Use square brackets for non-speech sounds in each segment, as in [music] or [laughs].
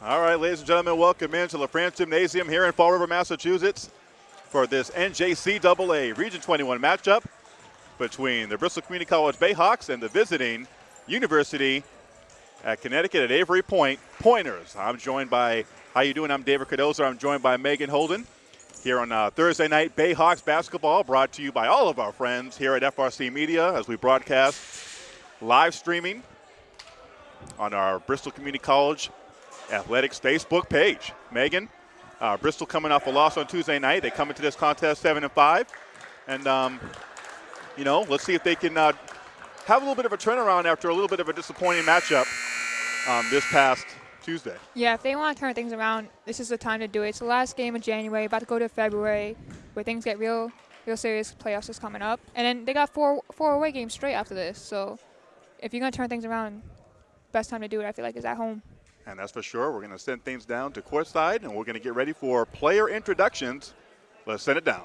All right, ladies and gentlemen, welcome into LaFrance Gymnasium here in Fall River, Massachusetts for this NJCAA Region 21 matchup between the Bristol Community College Bayhawks and the visiting University at Connecticut at Avery Point Pointers. I'm joined by, how you doing? I'm David Cardozo. I'm joined by Megan Holden here on uh, Thursday night Bayhawks basketball brought to you by all of our friends here at FRC Media as we broadcast live streaming on our Bristol Community College Athletics Facebook page. Megan, uh, Bristol coming off a loss on Tuesday night. They come into this contest seven and five, and um, you know, let's see if they can uh, have a little bit of a turnaround after a little bit of a disappointing matchup um, this past Tuesday. Yeah, if they want to turn things around, this is the time to do it. It's the last game of January, about to go to February, where things get real, real serious. Playoffs is coming up, and then they got four four away games straight after this. So, if you're gonna turn things around, best time to do it, I feel like, is at home. And that's for sure. We're going to send things down to courtside, and we're going to get ready for player introductions. Let's send it down.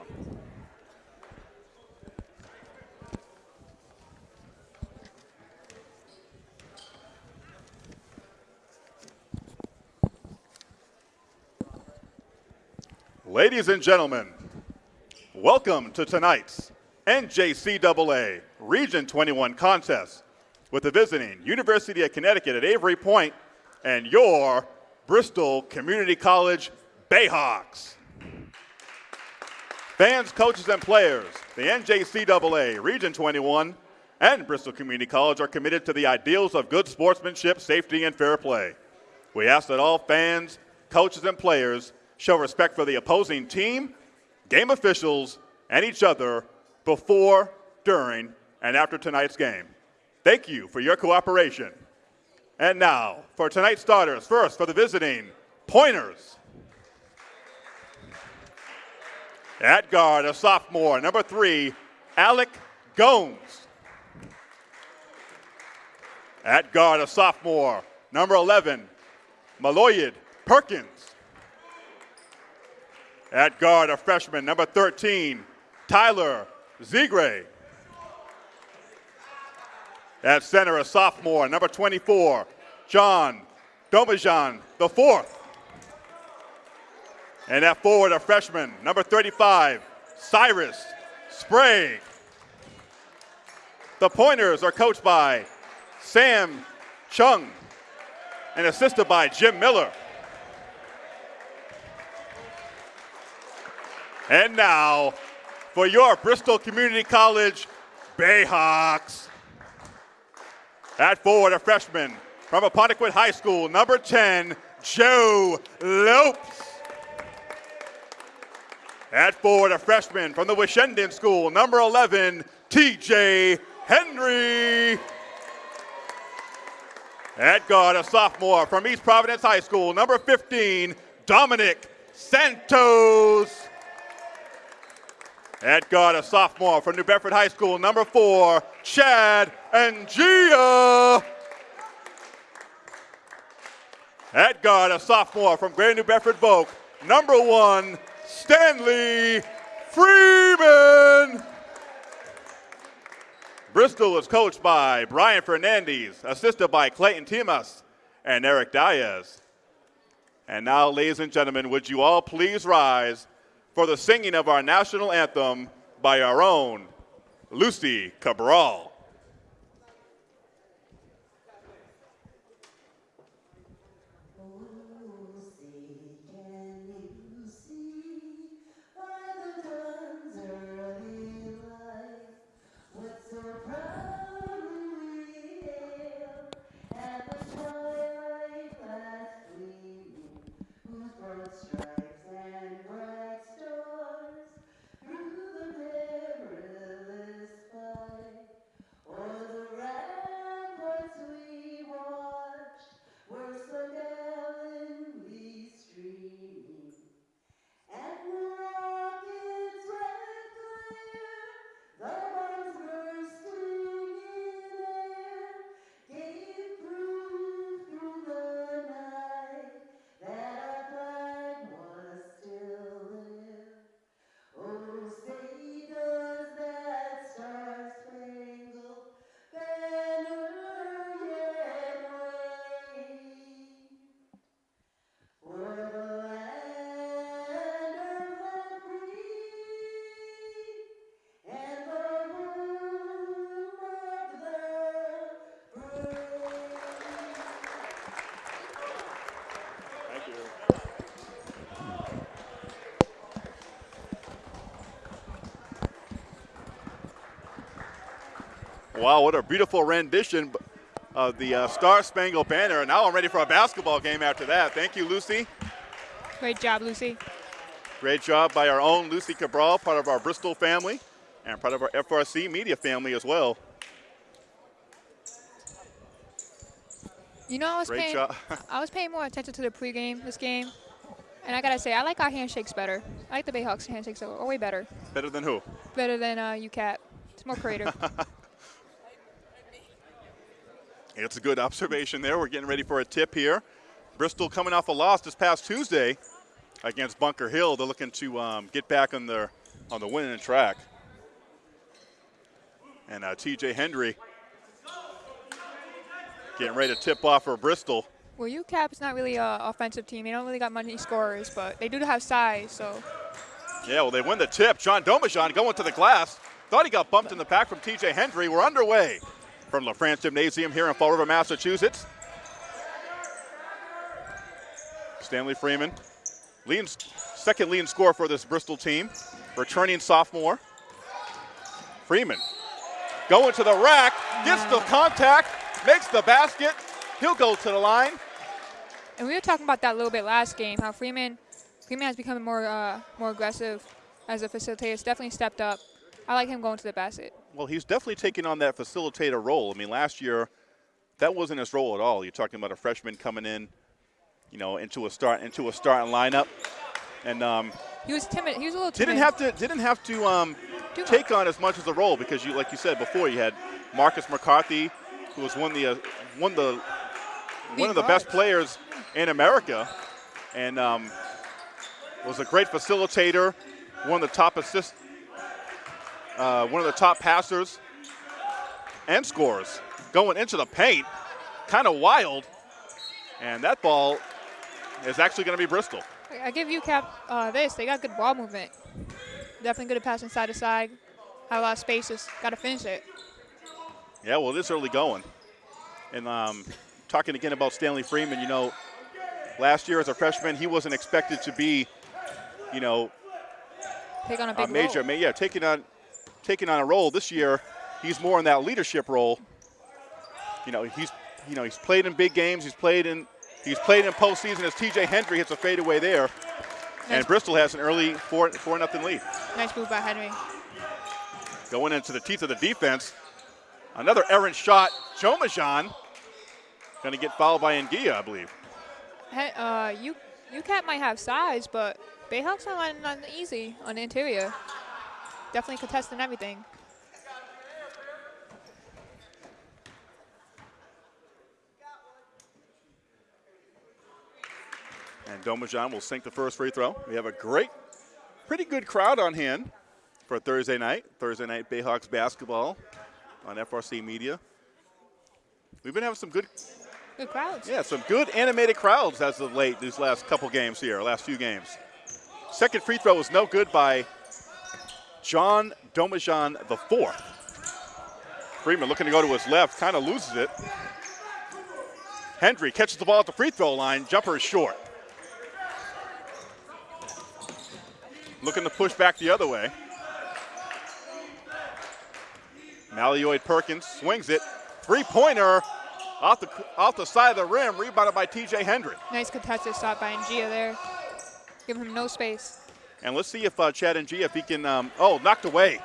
Ladies and gentlemen, welcome to tonight's NJCAA Region 21 contest with the visiting University of Connecticut at Avery Point and your Bristol Community College Bayhawks. Fans, coaches, and players, the NJCAA Region 21 and Bristol Community College are committed to the ideals of good sportsmanship, safety, and fair play. We ask that all fans, coaches, and players show respect for the opposing team, game officials, and each other before, during, and after tonight's game. Thank you for your cooperation. And now, for tonight's starters, first for the visiting Pointers. At guard, a sophomore, number three, Alec Gomes. At guard, a sophomore, number 11, Maloyed Perkins. At guard, a freshman, number 13, Tyler Zegray. At center, a sophomore, number 24, John Domajan the fourth. And at forward, a freshman, number 35, Cyrus Sprague. The Pointers are coached by Sam Chung and assisted by Jim Miller. And now, for your Bristol Community College Bayhawks. At forward, a freshman from Apponequet High School, number 10, Joe Lopes. At forward, a freshman from the Winchendon School, number 11, TJ Henry. At guard, a sophomore from East Providence High School, number 15, Dominic Santos. At guard, a sophomore from New Bedford High School, number four, Chad Angia. At guard, a sophomore from Greater New Bedford Voc, number one, Stanley Freeman. Bristol is coached by Brian Fernandez, assisted by Clayton Timas and Eric Diaz. And now, ladies and gentlemen, would you all please rise for the singing of our national anthem by our own Lucy Cabral. Wow, what a beautiful rendition of the uh, Star Spangled Banner. And now I'm ready for a basketball game after that. Thank you, Lucy. Great job, Lucy. Great job by our own Lucy Cabral, part of our Bristol family and part of our FRC media family as well. You know, I was Great paying, job. [laughs] I was paying more attention to the pregame this game, and I gotta say, I like our handshakes better. I like the Bayhawks handshakes are way better. Better than who? Better than uh, UCAT. It's more creative. [laughs] It's a good observation there. We're getting ready for a tip here. Bristol coming off a loss this past Tuesday against Bunker Hill. They're looking to um, get back on the on the winning track. And uh, T.J. Hendry getting ready to tip off for Bristol. well, UCAP is not really an offensive team. They don't really got many scorers, but they do have size. So Yeah, well, they win the tip. John Domajan going to the glass. Thought he got bumped in the pack from T.J. Hendry. We're underway from LaFrance Gymnasium here in Fall River, Massachusetts. Stanley Freeman, leading, second leading scorer for this Bristol team, returning sophomore. Freeman going to the rack, gets the contact, makes the basket. He'll go to the line. And we were talking about that a little bit last game. How Freeman, Freeman has become more uh, more aggressive as a facilitator. It's definitely stepped up. I like him going to the basket. Well, he's definitely taking on that facilitator role. I mean, last year, that wasn't his role at all. You're talking about a freshman coming in, you know, into a start into a starting lineup, and um, He was timid. He was a little timid. didn't have to didn't have to um, take on as much as a role because you, like you said before, you had Marcus McCarthy, who was one of the uh, one of the one of the best players in America, and um, was a great facilitator, one of the top assist, uh, one of the top passers and scorers going into the paint, kind of wild, and that ball is actually going to be Bristol. I give UCAP uh, this. They got good ball movement. Definitely good at passing side to side. Have a lot of spaces. Got to finish it. Yeah, well, this early going. And um, talking again about Stanley Freeman, you know, last year as a freshman, he wasn't expected to be, you know, Take on a major, role. ma- yeah, taking on, taking on a role. This year, he's more in that leadership role. You know, he's, you know, he's played in big games. He's played in, he's played in postseason as T.J. Hendry hits a fadeaway there, and Bristol has an early four four nothing lead. nice move by Henry. Going into the teeth of the defense. Another errant shot. Domajan going to get fouled by Ngia, I believe. He- uh, U- UCAP might have size, but Bayhawks are lining on easy on the interior. Definitely contesting everything. And Domajan will sink the first free throw. We have a great, pretty good crowd on hand for Thursday night. Thursday night Bayhawks basketball on FRC Media. We've been having some good, Good crowds. yeah, some good animated crowds as of late these last couple games here, last few games. Second free throw was no good by John Domajan the fourth. Freeman looking to go to his left, kind of loses it. Hendry catches the ball at the free throw line. Jumper is short. Looking to push back the other way. Malioid Perkins swings it. Three pointer off the, off the side of the rim, rebounded by TJ Hendry. Nice contested shot by Ngia there. Give him no space. And let's see if uh, Chad and G, if he can, um, oh, knocked away.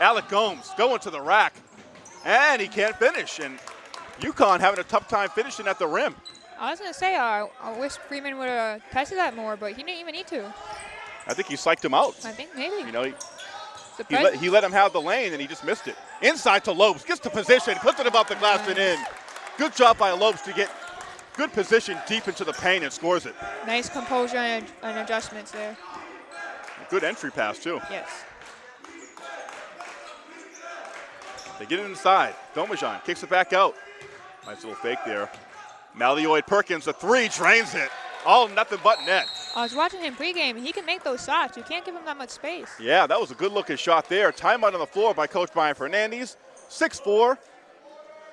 Alec Gomes going to the rack, and he can't finish. And UConn having a tough time finishing at the rim. I was gonna say uh, I wish Freeman would have tested that more, but he didn't even need to. I think he psyched him out. I think maybe. You know, he, he, let, he let him have the lane, and he just missed it. Inside to Lopes, gets to position, puts it above the glass and in. Good job by Lopes to get good position deep into the paint and scores it. nice composure and, and adjustments there. Good entry pass, too. Yes. They get it inside. Domajan kicks it back out. Nice little fake there. Malioid Perkins, a three, drains it. All nothing but net. I was watching him pregame. He can make those shots. You can't give him that much space. Yeah, that was a good looking shot there. Timeout on the floor by Coach Brian Fernandez. 6 4.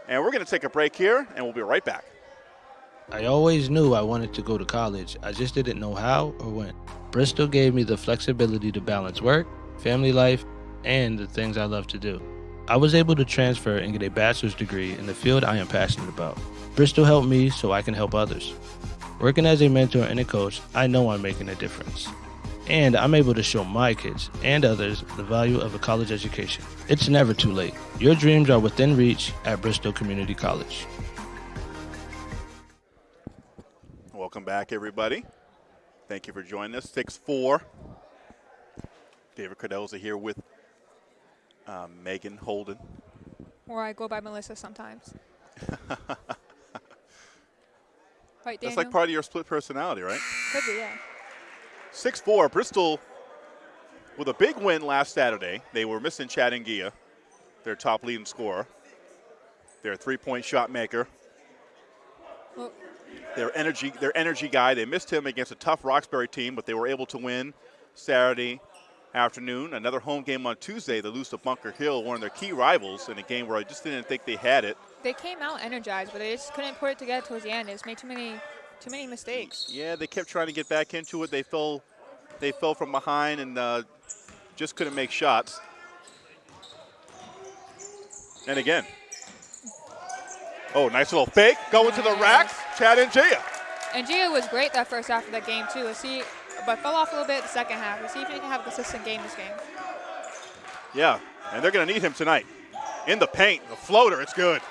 And we're going to take a break here, and we'll be right back. I always knew I wanted to go to college. I just didn't know how or when. Bristol gave me the flexibility to balance work, family life, and the things I love to do. I was able to transfer and get a bachelor's degree in the field I am passionate about. Bristol helped me so I can help others. Working as a mentor and a coach, I know I'm making a difference. And I'm able to show my kids and others the value of a college education. It's never too late. Your dreams are within reach at Bristol Community College. Welcome back, everybody. Thank you for joining us. 6 4. David Cardoza here with uh, Megan Holden. Or I go by Melissa sometimes. [laughs] right? That's like part of your split personality, right? Could be, yeah. 6 4. Bristol with a big win last Saturday. They were missing Chad Ngia, their top leading scorer, their three point shot maker. Well, their energy their energy guy. They missed him against a tough Roxbury team, but they were able to win Saturday afternoon. Another home game on Tuesday. They lose to Bunker Hill, one of their key rivals, in a game where I just didn't think they had it. they came out energized, but they just couldn't put it together towards the end. They just made too many, too many mistakes. Yeah, they kept trying to get back into it. They fell they fell from behind and uh, just couldn't make shots. And again. Oh, nice little fake. Going to the racks. Chad and Gia. And Gia was great that first half of the game too. See, but fell off a little bit in the second half. Let's see if he can have a consistent game this game. Yeah, and they're going to need him tonight. In the paint, the floater, it's good.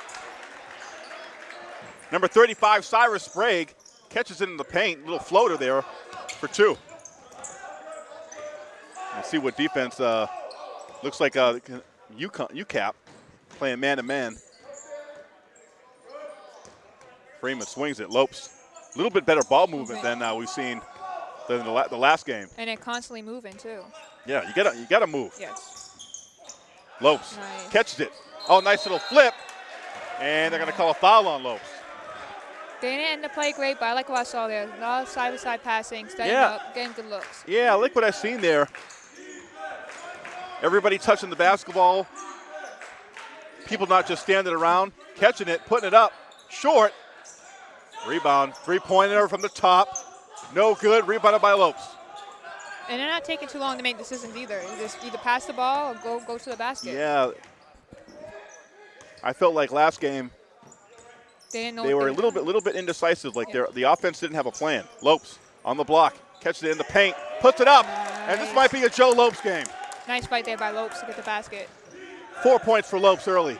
Number 35, Cyrus Sprague, catches it in the paint, little floater there for two. Let's see what defense uh, looks like. Uh, UCAP playing man to man. Freeman swings it, Lopes. A little bit better ball movement than uh, we've seen than the, la- the last game. And it constantly moving too. Yeah, you gotta you gotta move. Yes. Lopes Nice. catches it. Oh, nice little flip. And they're going to call a foul on Lopes. They didn't end the play great, but I like what I saw there. A lot of side-to-side passing, stepping Yeah. up, getting good looks. Yeah, I like what I've seen there. Everybody touching the basketball. People not just standing around, catching it, putting it up. Short. Rebound. Three-pointer from the top. No good. Rebounded by Lopes. And they're not taking too long to make decisions either. You just either pass the ball or go go to the basket. Yeah. I felt like last game They they were a little bit little bit indecisive. Like their the offense didn't have a plan. Lopes on the block, catches it in the paint, puts it up, and this might be a Joe Lopes game. Nice fight there by Lopes to get the basket. Four points for Lopes early.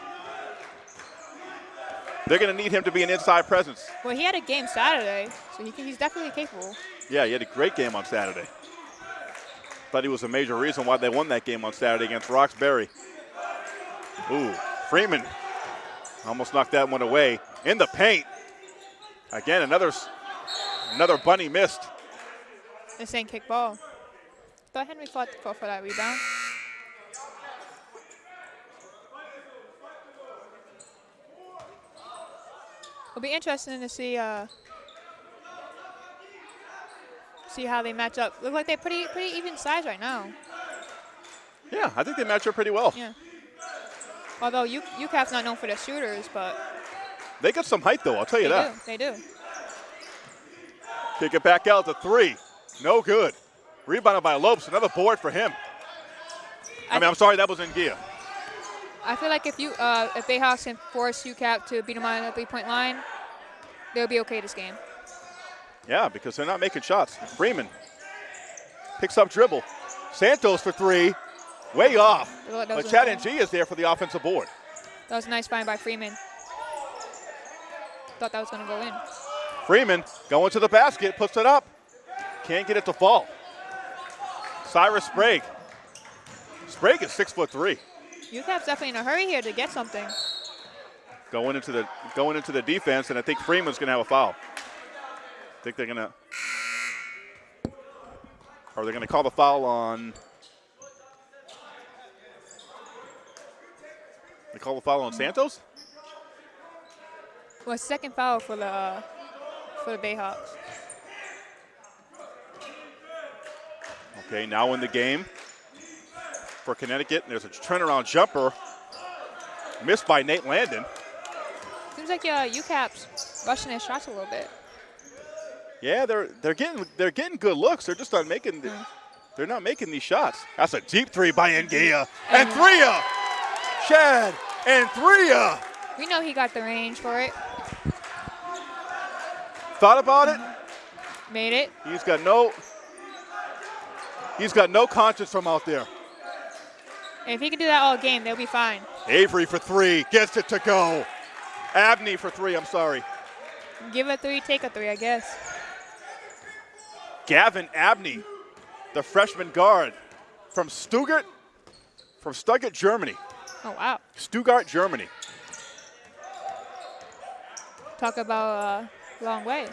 They're going to need him to be an inside presence. Well, he had a game Saturday, so he can, he's definitely capable. Yeah, he had a great game on Saturday. Thought he was a major reason why they won that game on Saturday against Roxbury. Ooh, Freeman almost knocked that one away in the paint. Again, another another bunny missed. This ain't kick ball. Thought Henry fought, fought for that rebound. It'll be interesting to see uh, see how they match up. Look like they're pretty pretty even size right now. Yeah, I think they match up pretty well. Yeah. Although U- UCAP's not known for their shooters, but They got some height though, I'll tell you they that. do. They do. Kick it back out to three. No good. Rebounded by Lopes. Another board for him. I, mean, I'm sorry, that was in gear. I feel like if you uh, if Bayhawks can force UCAP to beat them on the three-point line, they'll be okay this game. Yeah, because they're not making shots. Freeman picks up dribble. Santos for three. Way off. But Chad and G is there for the offensive board. That was a nice find by Freeman. Thought that was going to go in. Freeman going to the basket, puts it up. Can't get it to fall. Cyrus Sprague. Sprague is six foot three. UCAP's definitely in a hurry here to get something. Going into the going into the defense, and I think Freeman's gonna have a foul. I think they're gonna are they gonna call the foul on They call the foul on Santos? Well, second foul for the uh, for the Bayhawks. Okay, now in the game for Connecticut. And there's a turnaround jumper missed by Nate Landon. Seems like uh, UCAP's rushing their shots a little bit. Yeah, they're they're getting they're getting good looks. They're just not making the, they're not making these shots. That's a deep three by Ngia. And three Chad and Threa. We know he got the range for it. Thought about it? Made it. He's got no He's got no conscience from out there. If he can do that all game, they'll be fine. Avery for three, gets it to go. Abney for three, I'm sorry. Give a three, take a three, I guess. Gavin Abney, the freshman guard from Stuttgart, from Stuttgart, Germany. Oh, wow. Stuttgart, Germany. Talk about a long way.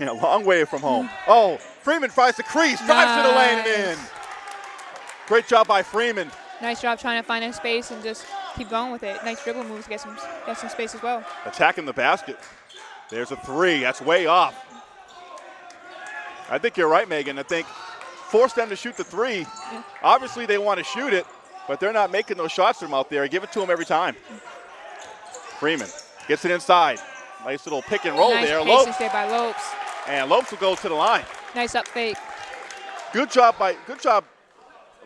Yeah, long way from home. [laughs] Oh, Freeman tries the crease, drives to the lane and in. Great job by Freeman. Nice job trying to find a space and just keep going with it. Nice dribble moves, to get some, get some space as well. Attacking the basket. There's a three. That's way off. I think you're right, Megan. I think force them to shoot the three. Yeah. Obviously, they want to shoot it, but they're not making those shots from out there. Give it to them every time. Freeman gets it inside. Nice little pick and roll nice there. Lopes. there by Lopes. And Lopes will go to the line. Nice up fake. Good job by good job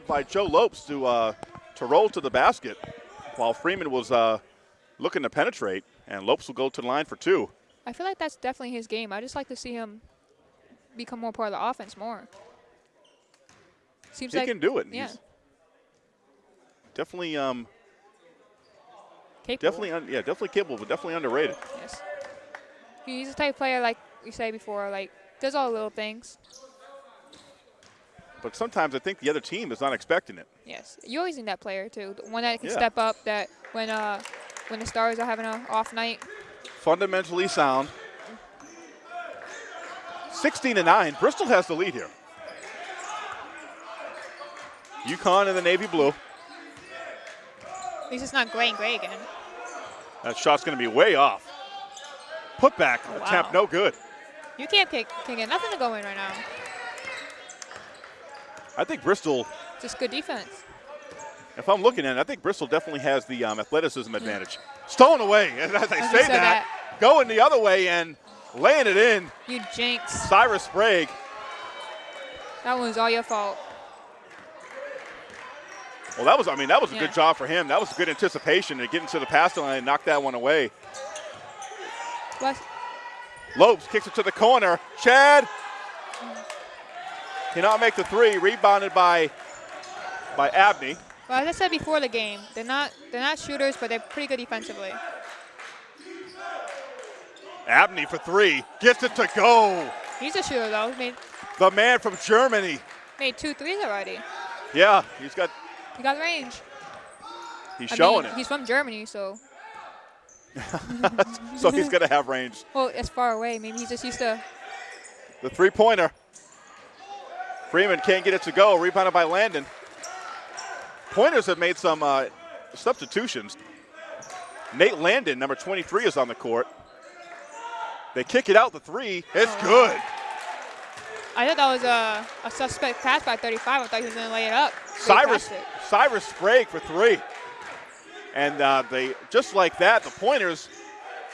by Joe Lopes to uh, to roll to the basket while Freeman was uh, looking to penetrate, and Lopes will go to the line for two. I feel like that's definitely his game. I just like to see him become more part of the offense more. Seems he like can do it. yeah. He's definitely, um, capable. definitely, un- yeah, definitely capable, but definitely underrated. Yes. He's the type of player like we say before, like does all the little things. But sometimes I think the other team is not expecting it. Yes. You always need that player too. The one that can Yeah. step up that when uh when the stars are having an off night. Fundamentally sound. 16 to 9. Bristol has the lead here. UConn in the navy blue. At least it's not gray and gray again. That shot's going to be way off. Put back Oh, wow. attempt, no good. You can't kick, can get nothing to go in right now. I think Bristol, Just good defense. if I'm looking at it, I think Bristol definitely has the um, athleticism advantage. Stolen away, and [laughs] as I say said that, going the other way and laying it in. You jinx. Cyrus Sprague. That was all your fault. Well, that was, I mean, that was a Yeah. good job for him. That was good anticipation to get into the pass line and knock that one away. West, Lopes kicks it to the corner. Chad cannot make the three. Rebounded by by Abney. well, as I said before the game, they're not they're not shooters, but they're pretty good defensively. Abney for three. Gets it to go. He's a shooter though. Made The man from Germany. made two threes already. Yeah, he's got. He got range. He's I showing mean, it. He's from Germany, so [laughs] so he's going to have range. well, it's far away. Maybe he's just used to. The three pointer. Freeman can't get it to go. Rebounded by Landon. Pointers have made some uh, substitutions. Nate Landon, number 23, is on the court. They kick it out the three. It's Oh. good. I thought that was a, a suspect pass by 35. I thought he was going to lay it up. Cyrus it. Cyrus Sprague for three. And uh, they just like that, the pointers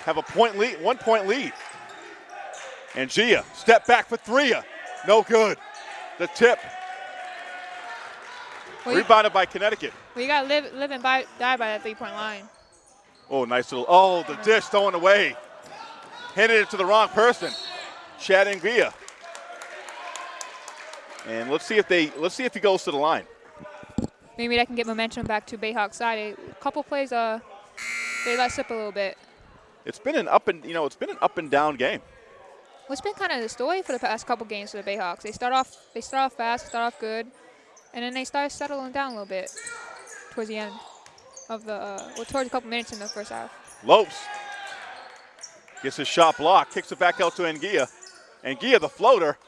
have a point lead, one point lead. And Gia, step back for three. No good. The tip. Well, you, Rebounded by Connecticut. well, you got to live, live and die by that three point line. Oh, nice little. Oh, the dish thrown away. Handed it to the wrong person. Chad Nguia. And let's see if they let's see if he goes to the line. Maybe that can get momentum back to Bayhawk side. A couple plays, uh, they let slip a little bit. It's been an up and you know it's been an up and down game. What's been kind of the story for the past couple games for the Bayhawks? They start off, they start off fast, start off good, and then they start settling down a little bit towards the end of the, uh, well, towards a couple minutes in the first half. Lopes gets his shot blocked, kicks it back out to Nguia. Nguia, the floater,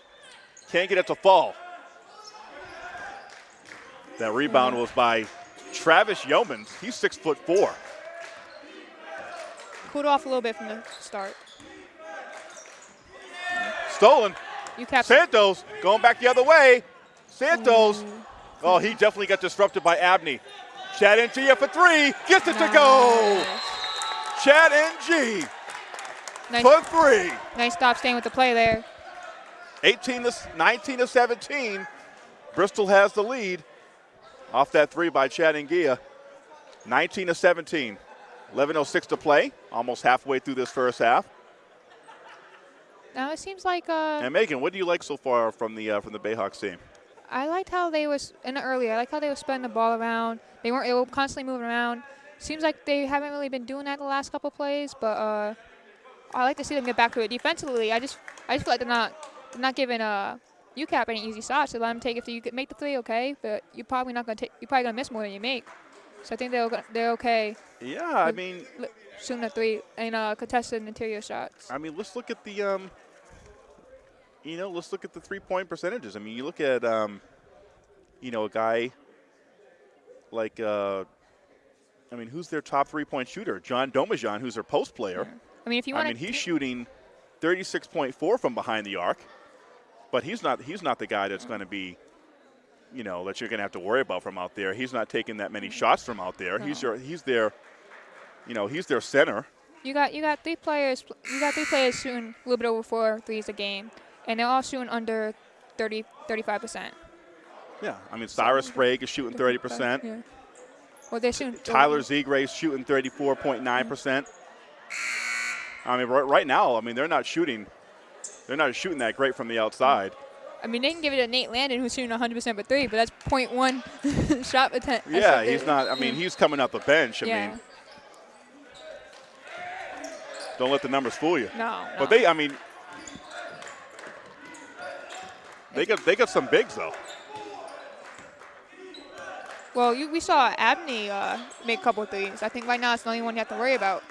can't get it to fall. That rebound was by Travis Yeomans. He's six foot four. Cooled off a little bit from the start. Stolen. Santos going back the other way. Santos. Mm. Oh, he definitely got disrupted by Abney. Chad NG for three. Gets it to go. Chad NG Nice, for three. nice stop staying with the play there. 18 to 19 to 17. Bristol has the lead off that three by Chad Nguia. 19 to 17. 11.06 to play, almost halfway through this first half. Now it seems like uh, And Megan, what do you like so far from the uh, from the Bayhawks team? I liked how they was in the earlier. I like how they were spreading the ball around. They weren't. They were constantly moving around. Seems like they haven't really been doing that the last couple plays, but uh, I like to see them get back to it defensively. I just I just feel like they're not they're not giving uh UCAP any easy shots. They let them take if you make the three, okay, but you're probably not gonna take. You're probably gonna miss more than you make. So I think they're they're okay Yeah, I mean, shooting the three and uh, contested interior shots. I mean, let's look at the um, you know, let's look at the three-point percentages. I mean, you look at um, you know, a guy like uh, I mean, who's their top three-point shooter? John Domajan, who's their post player. I mean, if you want, I mean, he's shooting 36.4 from behind the arc, but he's not he's not the guy that's going to be, you know, that you're going to have to worry about from out there. He's not taking that many shots from out there. He's No. your he's their, you know, he's their center. You got you got three players. You got three players shooting a little bit over four threes a game, and they're all shooting under 30, 35 percent. Yeah, I mean, Cyrus Sprague is shooting 30 percent. Yeah. Well, they're shooting. Tyler Zegray's shooting 34.9 percent. I mean, right, right now, I mean, they're not shooting, they're not shooting that great from the outside. I mean, they can give it to Nate Landon, who's shooting 100 percent for three, but that's 0.1 [laughs] shot attempt. Yeah, he's not. I mean, he's coming off the bench. I yeah. mean, don't let the numbers fool you. no, no. But they, I mean, they got they got some bigs though. Well, you, we saw Abney uh, make a couple of threes. I think right now it's the only one you have to worry about.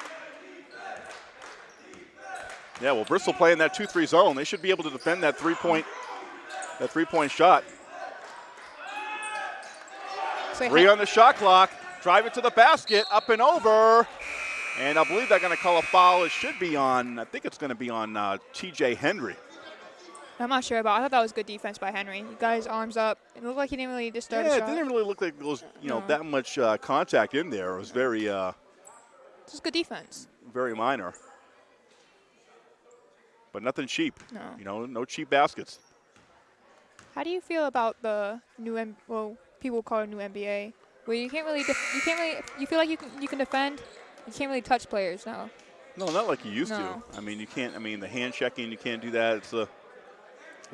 Yeah, well, Bristol playing that two-three zone. They should be able to defend that three-point that three-point shot. So Three on the shot clock. Drive it to the basket, up and over. And I believe they're going to call a foul. It should be on. I think it's going to be on uh, T.J. Henry. I'm not sure about. I thought that was good defense by Henry. He got his arms up. It looked like he didn't really disturb Yeah, the it didn't really look like there was you know No. that much uh, contact in there. It was very uh, Just good defense. very minor. But nothing cheap. No. You know, no cheap baskets. How do you feel about the new M- well, people call it new NBA, where you can't really def- you can't really you feel like you can you can defend, you can't really touch players now. No, not like you used No. to. I mean, you can't. I mean, the hand checking, you can't do that. It's a,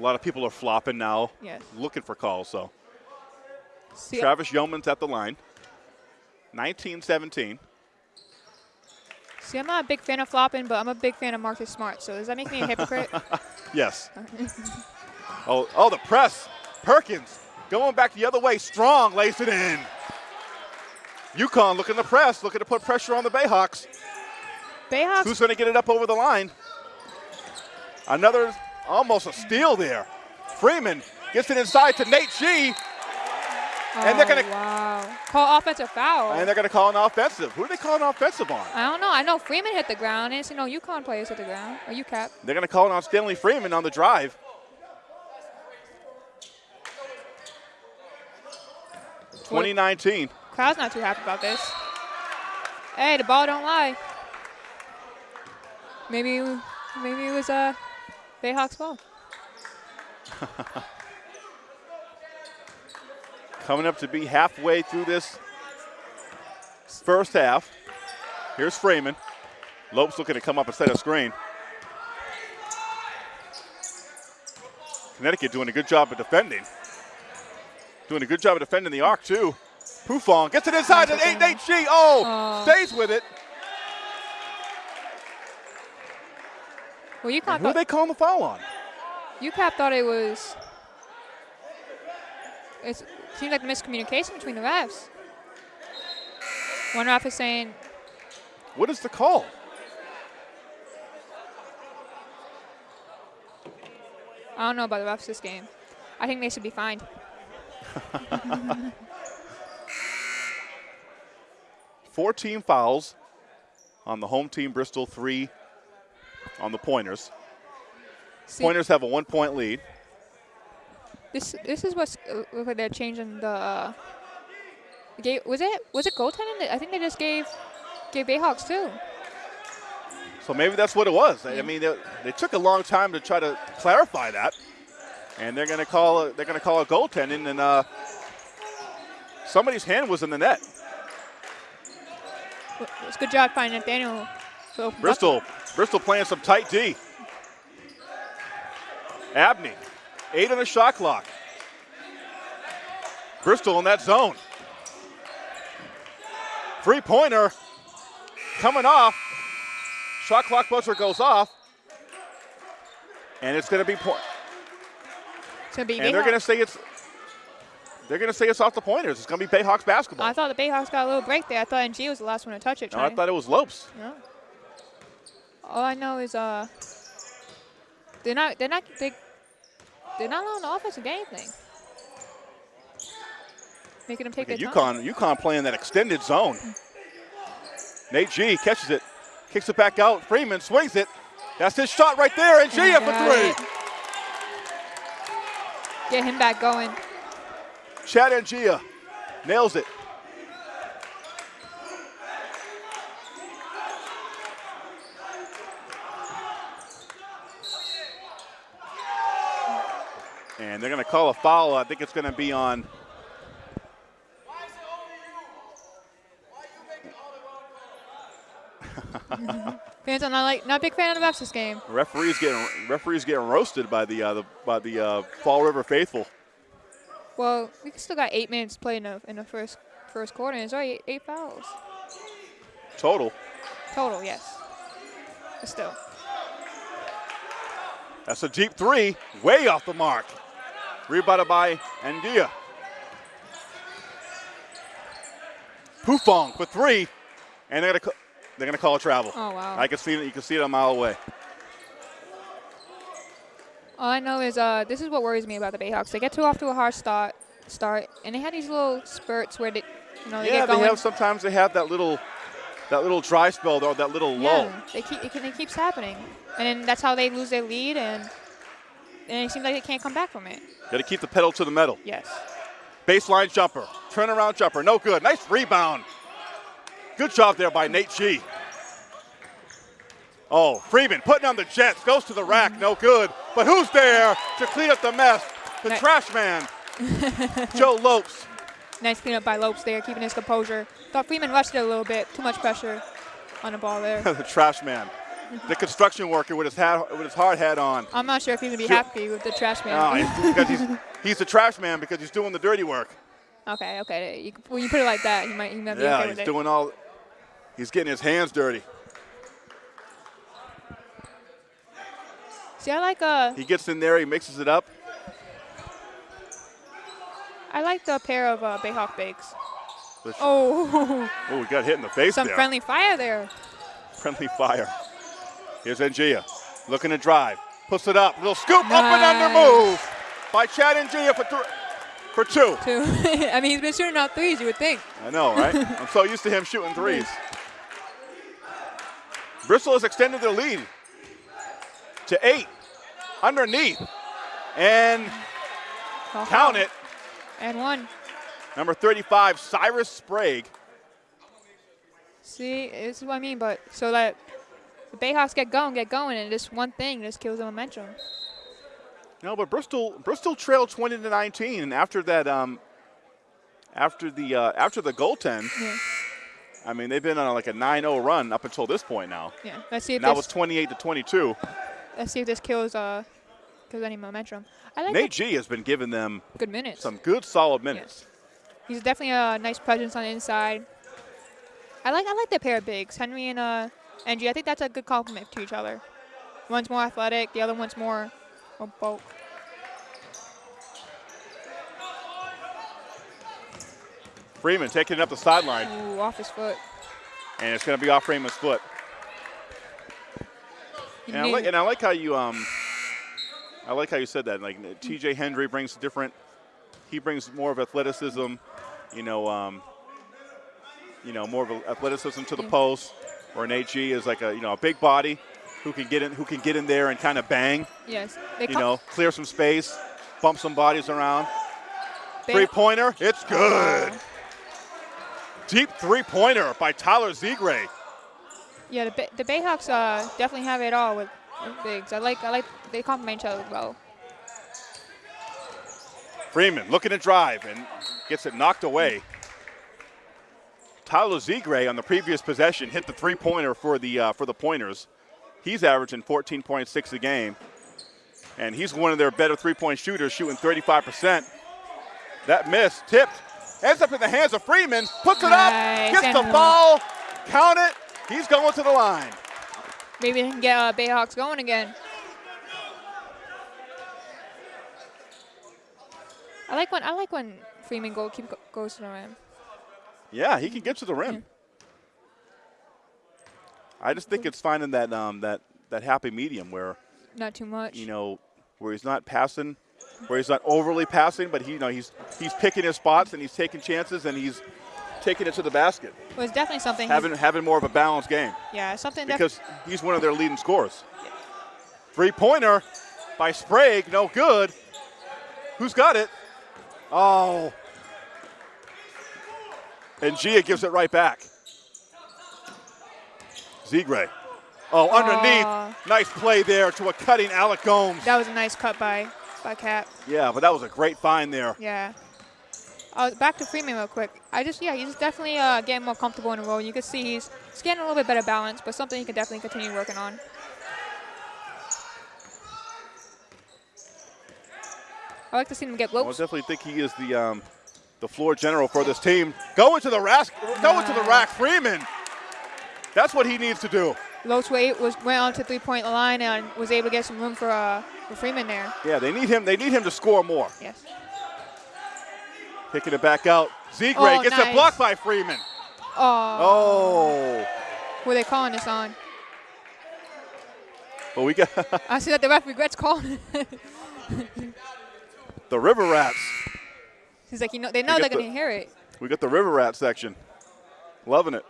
a lot of people are flopping now, Yes. looking for calls. So See, uh, Travis Yeoman's at the line. 19-17. see, I'm not a big fan of flopping, but I'm a big fan of Marcus Smart. So does that make me a hypocrite? [laughs] Yes. [laughs] oh, oh, the press. Perkins going back the other way. Strong lays it in. UConn looking to press, looking to put pressure on the Bayhawks. Bayhawks. Who's going to get it up over the line? Another, almost a steal there. Freeman gets it inside to Nate G, and they're gonna- Oh, wow. Call offensive foul. and they're going to call an offensive. Who are they calling offensive on? I don't know. I know Freeman hit the ground. Didn't see no UConn players hit the ground. Or UCAP. They're going to call it on Stanley Freeman on the drive. Twenty nineteen. Crowd's not too happy about this. Hey, the ball don't lie. Maybe, maybe it was uh, Bayhawks' ball. [laughs] Coming up to be halfway through this first half. Here's Freeman. Lopes looking to come up and set a screen. Connecticut doing a good job of defending. Doing a good job of defending the arc, too. Pufong gets it inside to 8 Nate G. Oh, Oh. stays with it. Well, UConn Who are they calling the foul on? UCAP thought it was. It seemed like miscommunication between the refs. One ref is saying, What is the call? I don't know about the refs this game. I think they should be fined. [laughs] 14 fouls on the home team, Bristol, three on the Pointers. See, Pointers have a one point lead. This this is what's uh, look like they're changing the. Uh, gave, was it was it goaltending? I think they just gave gave Bayhawks too. So maybe that's what it was. I mean, they, they took a long time to try to clarify that, and they're going to call a, they're going to call a goaltending, and uh, somebody's hand was in the net. it's good job finding Nathaniel. to. Bristol, Bristol playing some tight D. Abney, eight on the shot clock. Bristol in that zone. Three pointer coming off. Shot clock buzzer goes off. And it's going to be point. It's gonna be And they're going to say it's. They're going to say it's off the pointers. It's going to be Bayhawks basketball. I thought the Bayhawks got a little break there. I thought NG was the last one to touch it. No, I thought it was Lopes. No. All I know is uh, they're not they're not they they're not allowing the offense to get anything. Making them take their at time. UConn, UConn playing that extended zone. Nate G catches it, kicks it back out. Freeman swings it. That's his shot right there, and G And up for three. it. Get him back going. Chad and Angia nails it. They're going to call a foul. I think it's going to be on. [laughs] Fans are not like not a big fan of the refs this game. Referees getting referees getting roasted by the uh, the by the uh, Fall River faithful. Well, we still got eight minutes played in the in the first first quarter, and it's already eight, eight fouls Total. total. Yes, but still. That's a deep three, way off the mark. Rebounded by Andia. Pufong for three, and they're gonna they're gonna call a travel. Oh wow. I can see it. You can see it a mile away. All I know is uh, this is what worries me about the Bayhawks. They get too off to a hard start, start, and they had these little spurts where they, you know, they yeah, get they have sometimes they have that little that little dry spell or that little lull. yeah, they keep it, it keeps happening, and then that's how they lose their lead, and and it seems like they can't come back from it. Got to keep the pedal to the metal. Yes. Baseline jumper, turnaround jumper, no good. Nice rebound. Good job there by Nate G. Oh, Freeman putting on the Jets, goes to the rack, no good. But who's there to clean up the mess? The Nice. trash man, [laughs] Joe Lopes. Nice cleanup by Lopes there, keeping his composure. Thought Freeman rushed it a little bit. Too much pressure on the ball there. [laughs] the trash man, the construction worker with his hat, with his hard hat on. I'm not sure if he's gonna be Sure. happy with the trash man. he's- [laughs] because he's he's the trash man because he's doing the dirty work. okay, okay. You, when you put it like that, he might, he might be Yeah, okay he's doing all. He's getting his hands dirty. See, I like uh, He gets in there, he mixes it up. I like the pair of uh, Bayhawk. Which- Oh, [laughs] Oh, we got hit in the face some there. friendly fire there. Friendly fire. Here's Ngia looking to drive. Puts it up. Little scoop up and under move by Chad Ngia for, th- for two. [laughs] Too. I mean, he's been shooting out threes. You would think. I know, right? [laughs] I'm so used to him shooting threes. Bristol has extended their lead to eight underneath. And Oh, count it, And one. number 35, Cyrus Sprague. See, this is what I mean. But so that the Bayhawks get going, get going, and this one thing just kills the momentum. No, but Bristol Bristol trailed 20 to 19, and after that, um, after the uh, after the goaltend, Yeah. I mean they've been on like a 9-0 run up until this point now. Yeah. Let's see if Now this. it's 28 to 22. let's see if this kills uh, kills any momentum. I like Nate G has been giving them good minutes. some good solid minutes. He's definitely a nice presence on the inside. I like I like their pair of bigs, Henry and uh, Angie. I think that's a good compliment to each other. One's more athletic, the other one's more, more bulk. Freeman taking it up the sideline, Ooh, off his foot. and it's going to be off Freeman's foot. And I, like, and I like how you um, I like how you said that. Like T.J. Hendry brings different. He brings more of athleticism, you know, um, you know, more of athleticism to the Yeah. post. Where an AG is like a you know a big body who can get in who can get in there and kind of bang, yes, they you know, clear some space, bump some bodies around. they- Three pointer, it's good. Oh. Deep three pointer by Tyler Zegray. Yeah, the, the Bayhawks uh, definitely have it all with, with bigs. I like I like they complement each other well. Freeman looking to drive and gets it knocked away. Tyler Zegray on the previous possession hit the three-pointer for the uh, for the Pointers. He's averaging 14.6 a game, and he's one of their better three-point shooters, shooting 35%. That miss tipped, ends up in the hands of Freeman, puts it Nice. up, gets the And- foul, count it. He's going to the line. Maybe they can get uh, Bayhawks going again. I like when I like when Freeman go keep go, goes to the rim. Yeah, he can get to the rim. I just think it's finding that um, that that happy medium where Not too much. you know where he's not passing, where he's not overly passing, but he you know he's he's picking his spots and he's taking chances and he's taking it to the basket, well, it's definitely something. having having more of a balanced game yeah, something because he's one of their leading scorers. Three pointer by Sprague, no good. Who's got it? Oh. And Gia gives it right back. Zegray. Oh, underneath. Aw. Nice play there to a cutting Alec Gomes. that was a nice cut by by Cap. Yeah, but that was a great find there. Yeah. Uh, back to Freeman real quick. I just yeah, he's definitely uh, getting more comfortable in the role. You can see he's, he's getting a little bit better balance, but something he can definitely continue working on. I like to see him get I definitely think he is the um, the floor general for this team. Going to the rack, going to the rack, Freeman. That's what he needs to do. Wa- was went on to three point line and was able to get some room for uh, for Freeman there. Yeah, they need him. They need him to score more. Yes. Picking it back out. Zegray Oh, gets nice. it blocked by Freeman. Oh. Oh, Who are they calling this on? but we got [laughs] I see that the ref regrets calling. [laughs] the River Rats. He's like, you know, they know We they're the- gonna hear it. We got the River Rat section. Loving it.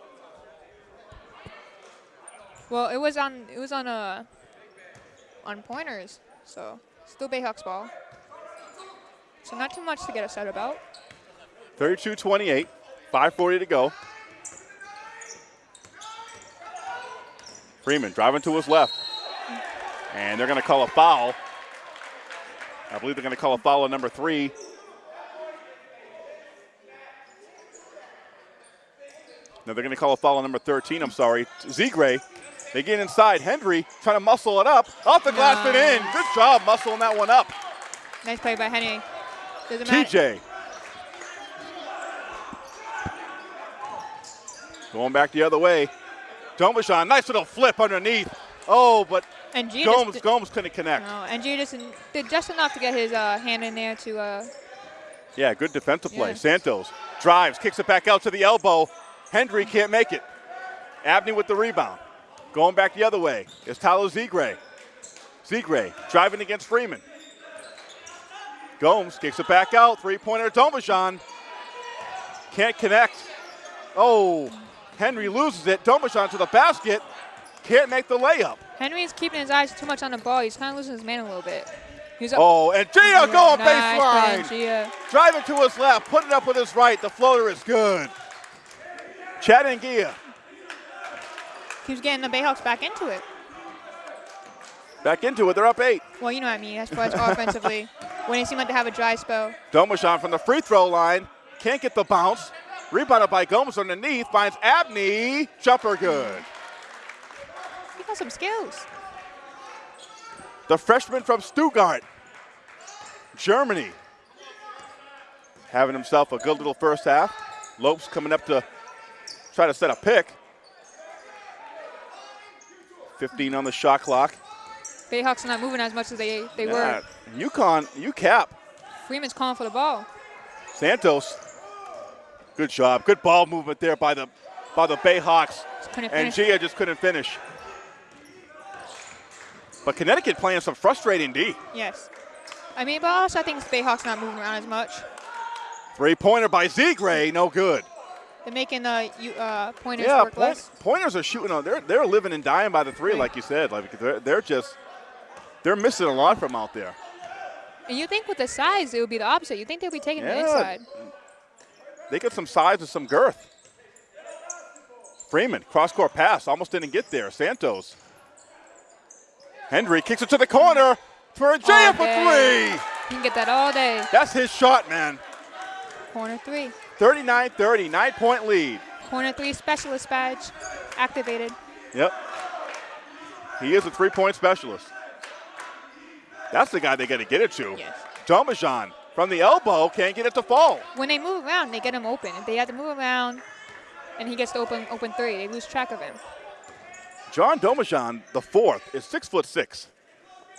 Well, it was on it was on uh on pointers, so still Bayhawks ball. So not too much to get upset about. 32-28. 5:40 to go. Freeman driving to his left. And they're going to call a foul. I believe they're going to call a foul on number three. No, they're going to call a foul on number 13. I'm sorry. Zegray. They get inside. Hendry trying to muscle it up. Off the glass and in. Good job muscling that one up. Nice play by Hendry. Doesn't matter. TJ. Going back the other way. Domajan, nice little flip underneath. Oh, but And G Gomes, did, Gomes couldn't connect. no, and G just did just enough to get his uh, hand in there to uh, Yeah, good defensive play. Yeah. Santos drives, kicks it back out to the elbow. Hendry can't make it. Abney with the rebound. Going back the other way is Tyler Zegray. Zegray driving against Freeman. Gomes kicks it back out. Three pointer Domajan. Can't connect. Oh, Hendry loses it. Domajan to the basket. Can't make the layup. Hendry's keeping his eyes too much on the ball. He's kind of losing his man a little bit. He's up. Oh, and Gia going nice baseline. Gia. Driving to his left, put it up with his right. The floater is good. Chad Ngia Keeps getting the Bayhawks back into it. back into it. They're up eight. Well, you know what I mean. As far as offensively, when they seem like they have a dry spell. Domajan from the free throw line. Can't get the bounce. Rebounded by Gomes underneath. Finds Abney. Jumper good. He got some skills. The freshman from Stuttgart, Germany. Having himself a good little first half. Lopes coming up to try to set a pick. 15 on the shot clock. Bayhawks are not moving as much as they, they Yeah. were. UConn, UCAP. Freeman's calling for the ball. Santos. Good job. Good ball movement there by the by the Bayhawks. And. Gia just couldn't finish. But Connecticut playing some frustrating D. Yes. I mean, but also I think Bayhawks not moving around as much. Three pointer by Zegray, no good. They're making the you- uh, pointers Yeah, work point, less. pointers are shooting on. They're they're living and dying by the three, Right. like you said. Like they're, they're just they're missing a lot from out there. And you think with the size, it would be the opposite. You think they'd be taking the inside. They get some size and some girth. Freeman, cross court pass, almost didn't get there. Santos. Hendry kicks it to the corner for a Jay All for three. You can get that all day. That's his shot, man. Corner three. 39 30, nine point lead. Corner three specialist badge activated. Yep. He is a three-point specialist. That's the guy they got to get it to. Yes. Domajan from the elbow can't get it to fall. When they move around, they get him open. If they have to move around and he gets to open open three, they lose track of him. John Domajan, the fourth, is six foot six.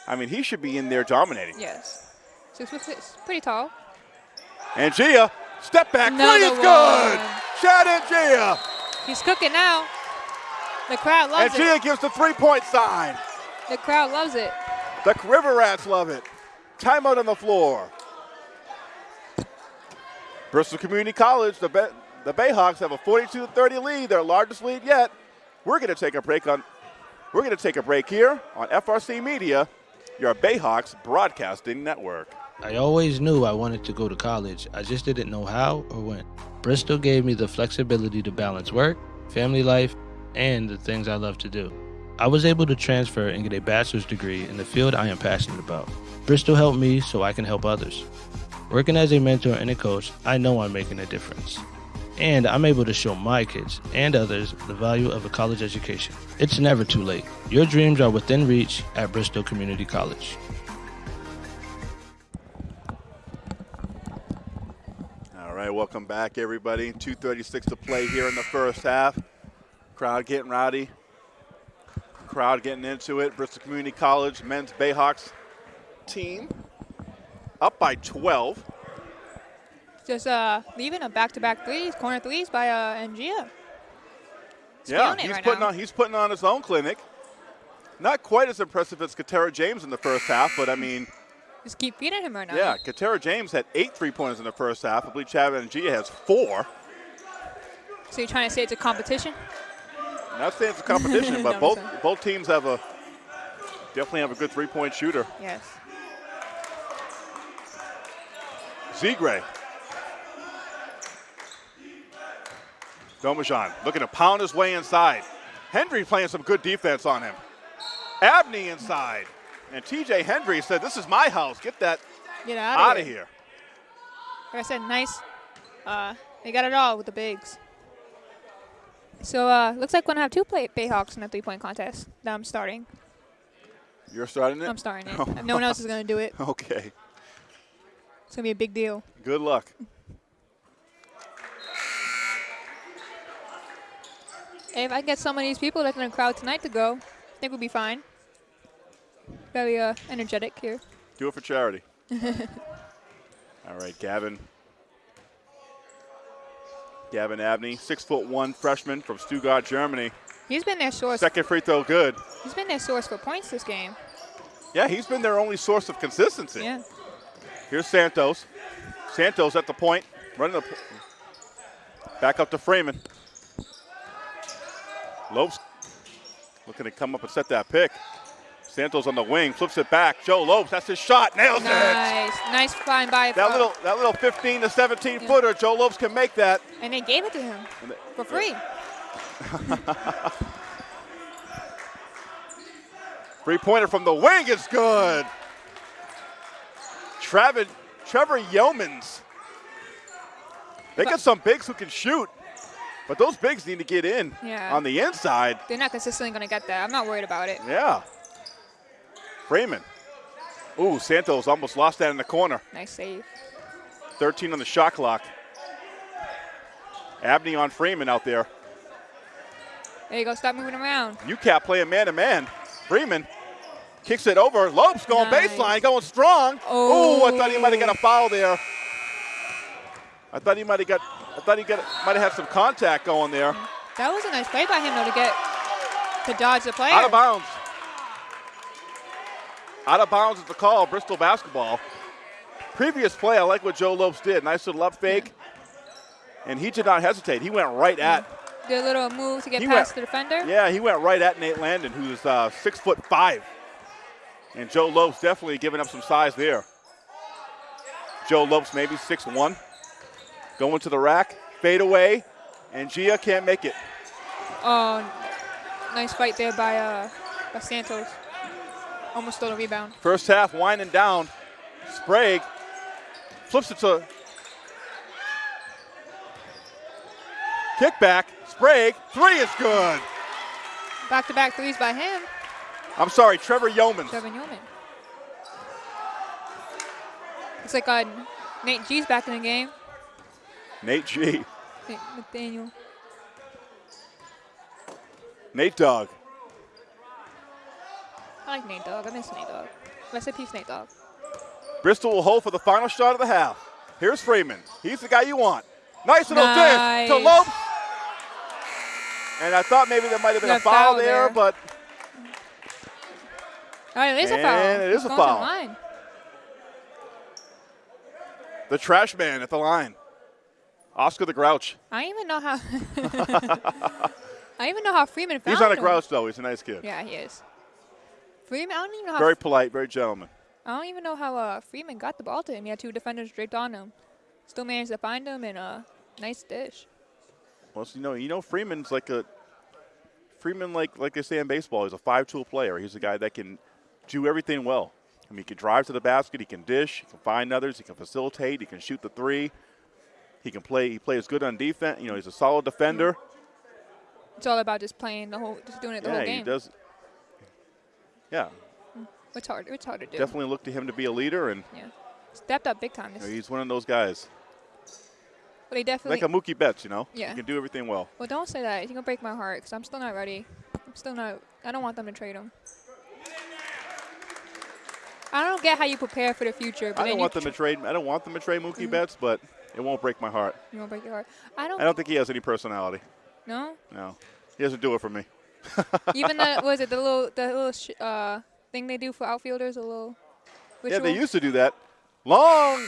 I mean, he should be in there dominating. Yes. Six foot six, pretty tall. And Gia, step back three Another is good. Chad Ngia. He's cooking now. The crowd loves it. And Gia gives the three-point sign. The crowd loves it. The River Rats love it. Timeout on the floor. Bristol Community College, the, Bay- the Bayhawks have a 42-30 lead, their largest lead yet. We're going to take a break on. We're going to take a break here on FRC Media, your Bayhawks broadcasting network. I always knew I wanted to go to college, I just didn't know how or when. Bristol gave me the flexibility to balance work, family life, and the things I love to do. I was able to transfer and get a bachelor's degree in the field I am passionate about. Bristol helped me so I can help others. Working as a mentor and a coach, I know I'm making a difference. And I'm able to show my kids and others the value of a college education. It's never too late. Your dreams are within reach at Bristol Community College. Right, welcome back, everybody. 2:36 to play here in the first half. Crowd getting rowdy. Crowd getting into it. Bristol Community College men's Bayhawks team up by 12. Just uh, leaving a back-to-back threes, corner threes by uh, Ngia. yeah, he's right putting now. on he's putting on his own clinic. Not quite as impressive as Katera James in the first half, but I mean, Just keep feeding him right now. yeah, Katera James had eight three-pointers in the first half. I believe Chad Ngia has four. So you're trying to say it's a competition? Not saying it's a competition, [laughs] but both sorry. both teams have a definitely have a good three-point shooter. Yes. Zegray. Domajan looking to pound his way inside. Hendry playing some good defense on him. Abney inside. And TJ Hendry said, This is my house. Get that Get out, out of here. Like I said, nice. Uh, they got it all with the bigs. So uh, looks like we're gonna have two play Bayhawks in the three-point contest that I'm starting. You're starting it? I'm starting it. [laughs] no one else is gonna do it. Okay. It's gonna be a big deal. Good luck. Hey, if I can get some of these people that's in the crowd tonight to go, I think we'll be fine. Very uh, energetic here. Do it for charity. [laughs] All right, Gavin. Gavin Abney, six foot one freshman from Stuttgart, Germany. He's been their source. Second free throw good. He's been their source for points this game. Yeah, he's been their only source of consistency. Yeah. Here's Santos. Santos at the point, running the back up to Freeman. Lopes looking to come up and set that pick. Santos on the wing, flips it back. Joe Lopes, that's his shot, nails it. Nice, nice find by. That little that little 15 to 17 footer, Joe Lopes can make that. And they gave it to him And the- for free. [laughs] Three pointer from the wing is good. Trevor, Trevor Yeomans. They got some bigs who can shoot, but those bigs need to get in Yeah. on the inside. They're not consistently gonna get that. I'm not worried about it. Yeah. Freeman. Ooh, Santos almost lost that in the corner. Nice save. 13 on the shot clock. Abney on Freeman out there. There you go. Stop moving around. UCAP playing man to man. Freeman kicks it over. Lopes going Nice. baseline, going strong. Oh. Ooh, I thought he might have got a foul there. I thought he might have got. I thought he got might have had some contact going there. That was a nice play by him though to get to dodge the player. Out of bounds. Out of bounds is the call. Bristol basketball. Previous play, I like what Joe Lopes did. Nice little up fake, and he did not hesitate. He went right at. Did a little move to get past went- the defender. Yeah, he went right at Nate Landon, who's uh, six foot five. And Joe Lopes definitely giving up some size there. Joe Lopes maybe six one, going to the rack, fade away, and Gia can't make it. Oh, nice fight there by uh by Santos. Almost stole a rebound. First half winding down. Sprague flips it to kickback. Sprague. Three is good. Back-to-back threes by him, I'm sorry, Trevor Yeoman. Trevor Yeoman. Looks like uh, Nate G's back in the game. Nate G. Nate Nathaniel. Nate Dogg. I like Nate Dogg. I miss Nate Dogg. Rest in peace, Nate Dogg. Bristol will hold for the final shot of the half. Here's Freeman. He's the guy you want. Nice little Nice. dish to Lopes. And I thought maybe there might have been Yeah, a foul, foul there, there. but All right, it is a foul. And it is He's a going to the foul. line. the trash man at the line. Oscar the Grouch. I don't even know how. [laughs] [laughs] I even know how Freeman found He's not a him. grouch, though. He's a nice kid. Yeah, he is. Freeman, I don't even know how. Very polite, very gentleman. I don't even know how uh, Freeman got the ball to him. He had two defenders draped on him. Still managed to find him and a nice dish. Well, so, you know, you know, Freeman's like a Freeman, like like they say in baseball, he's a five-tool player. He's a guy that can do everything well. I mean, he can drive to the basket, he can dish, he can find others, he can facilitate, he can shoot the three. He can play. He plays good on defense. You know, he's a solid defender. It's all about just playing the whole, just doing it the yeah, whole game. Yeah, he does. Yeah, It's hard. It's hard to do. definitely look to him to be a leader, and Yeah. Stepped up big time. you know, he's one of those guys, but he definitely. like a Mookie Betts. You know, Yeah. he can do everything well. well, don't say that. He's gonna break my heart because I'm still not ready. I'm still not. I don't want them to trade him. I don't get how you prepare for the future, but I don't want them to tr- trade. I don't want them to trade Mookie mm-hmm. Betts, but it won't break my heart. You won't break your heart. I don't. I don't think he has any personality. no. No, he doesn't do it for me. [laughs] Even the was it the little the little sh- uh thing they do for outfielders, a little. Yeah, they used to do that. Long.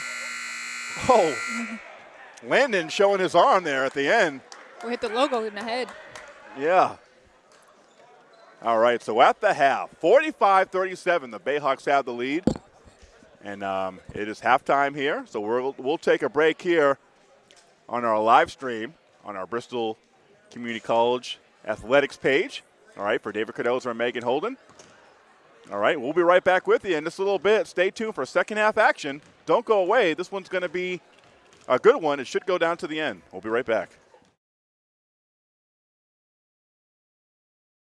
Oh. [laughs] Landon showing his arm there at the end. We hit the logo in the head. Yeah. All right, so at the half, 45 37, the Bayhawks have the lead. And um, it is halftime here, so we'll, we'll take a break here on our live stream on our Bristol Community College athletics page. All right, for David Cadoza and Megan Holden. All right, we'll be right back with you in just a little bit. Stay tuned for second half action. Don't go away. This one's going to be a good one. It should go down to the end. We'll be right back.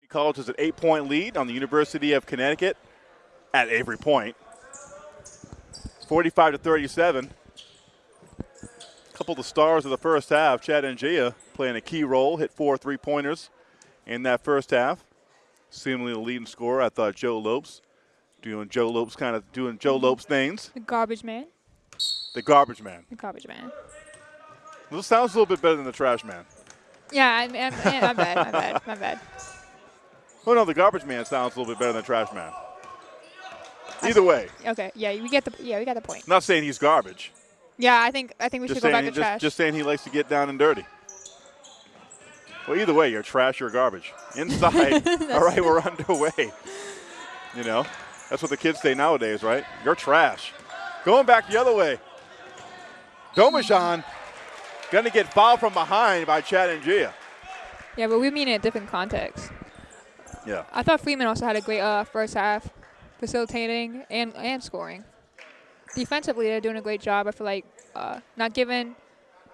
College is an eight point lead on the University of Connecticut at Avery Point. 45 to 37. A couple of the stars of the first half, Chad Ngia playing a key role, hit four three pointers in that first half. Seemingly the leading scorer, I thought Joe Lopes doing Joe Lopes kind of doing Joe Lopes things. The garbage man. The garbage man. The garbage man. This sounds a little bit better than the trash man. Yeah, I, I, yeah, my bad, my bad, my bad. [laughs] Oh no, the garbage man sounds a little bit better than the trash man. Either way, Okay, yeah, we get the yeah, we got the point. not saying he's garbage. Yeah, I think I think we Just should go back to just, trash. just saying he likes to get down and dirty. Well, either way, you're trash or garbage. Inside, [laughs] [laughs] all right, we're underway. You know, that's what the kids say nowadays, right? You're trash. Going back the other way. Domajan going to get fouled from behind by Chad Ngia. yeah, but we mean it in a different context. Yeah. I thought Freeman also had a great uh, first half, facilitating and and scoring. Defensively, they're doing a great job. I feel like uh, not giving,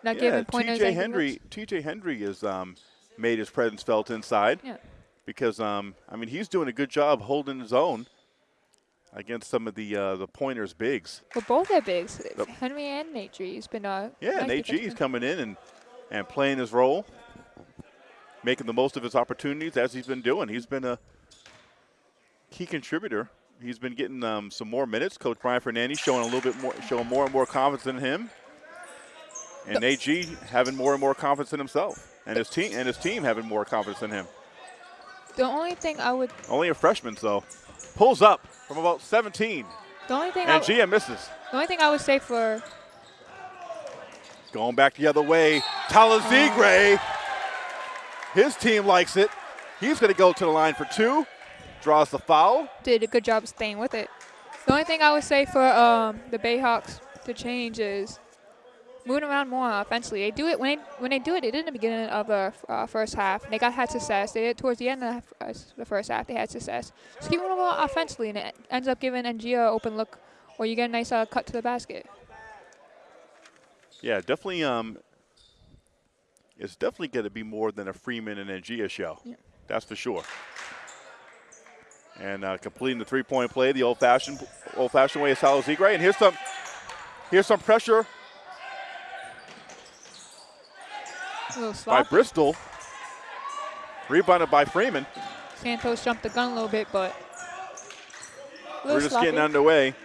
not Yeah, giving pointers. TJ and Henry. TJ Hendry is um, made his presence felt inside. Yeah. Because um, I mean he's doing a good job holding his own against some of the uh, the pointers bigs. But both are bigs. Yep. Hendry and Nate G. has been uh, Yeah, nice Nate G is coming in and and playing his role, making the most of his opportunities as he's been doing. He's been a key contributor. He's been getting um, some more minutes. Coach Brian Fernandez showing a little bit more, showing more and more confidence in him, and Nate G having more and more confidence in himself, and his team and his team having more confidence in him. The only thing I would, Only a freshman, though, pulls up from about 17, the only thing and Gia misses. the only thing I would say for Going back the other way, Tyler Zegray. His team likes it. He's going to go to the line for two. Draws the foul. did a good job staying with it. The only thing I would say for um, the Bayhawks to change is moving around more offensively. They do it when they when they do it. They did in the beginning of the uh, first half. They got had success. They did it towards the end of the, uh, the first half. They had success. Just keep moving more offensively, and it ends up giving Ngia an open look, or you get a nice uh, cut to the basket. Yeah, definitely. Um, it's definitely going to be more than a Freeman and Ngia show. Yeah. That's for sure. And uh, completing the three-point play the old-fashioned, old-fashioned way is Tyler Zegray. And here's some, here's some pressure A little by. Bristol. Rebounded by Freeman. Santos jumped the gun a little bit, but a We're just sloppy. getting underway.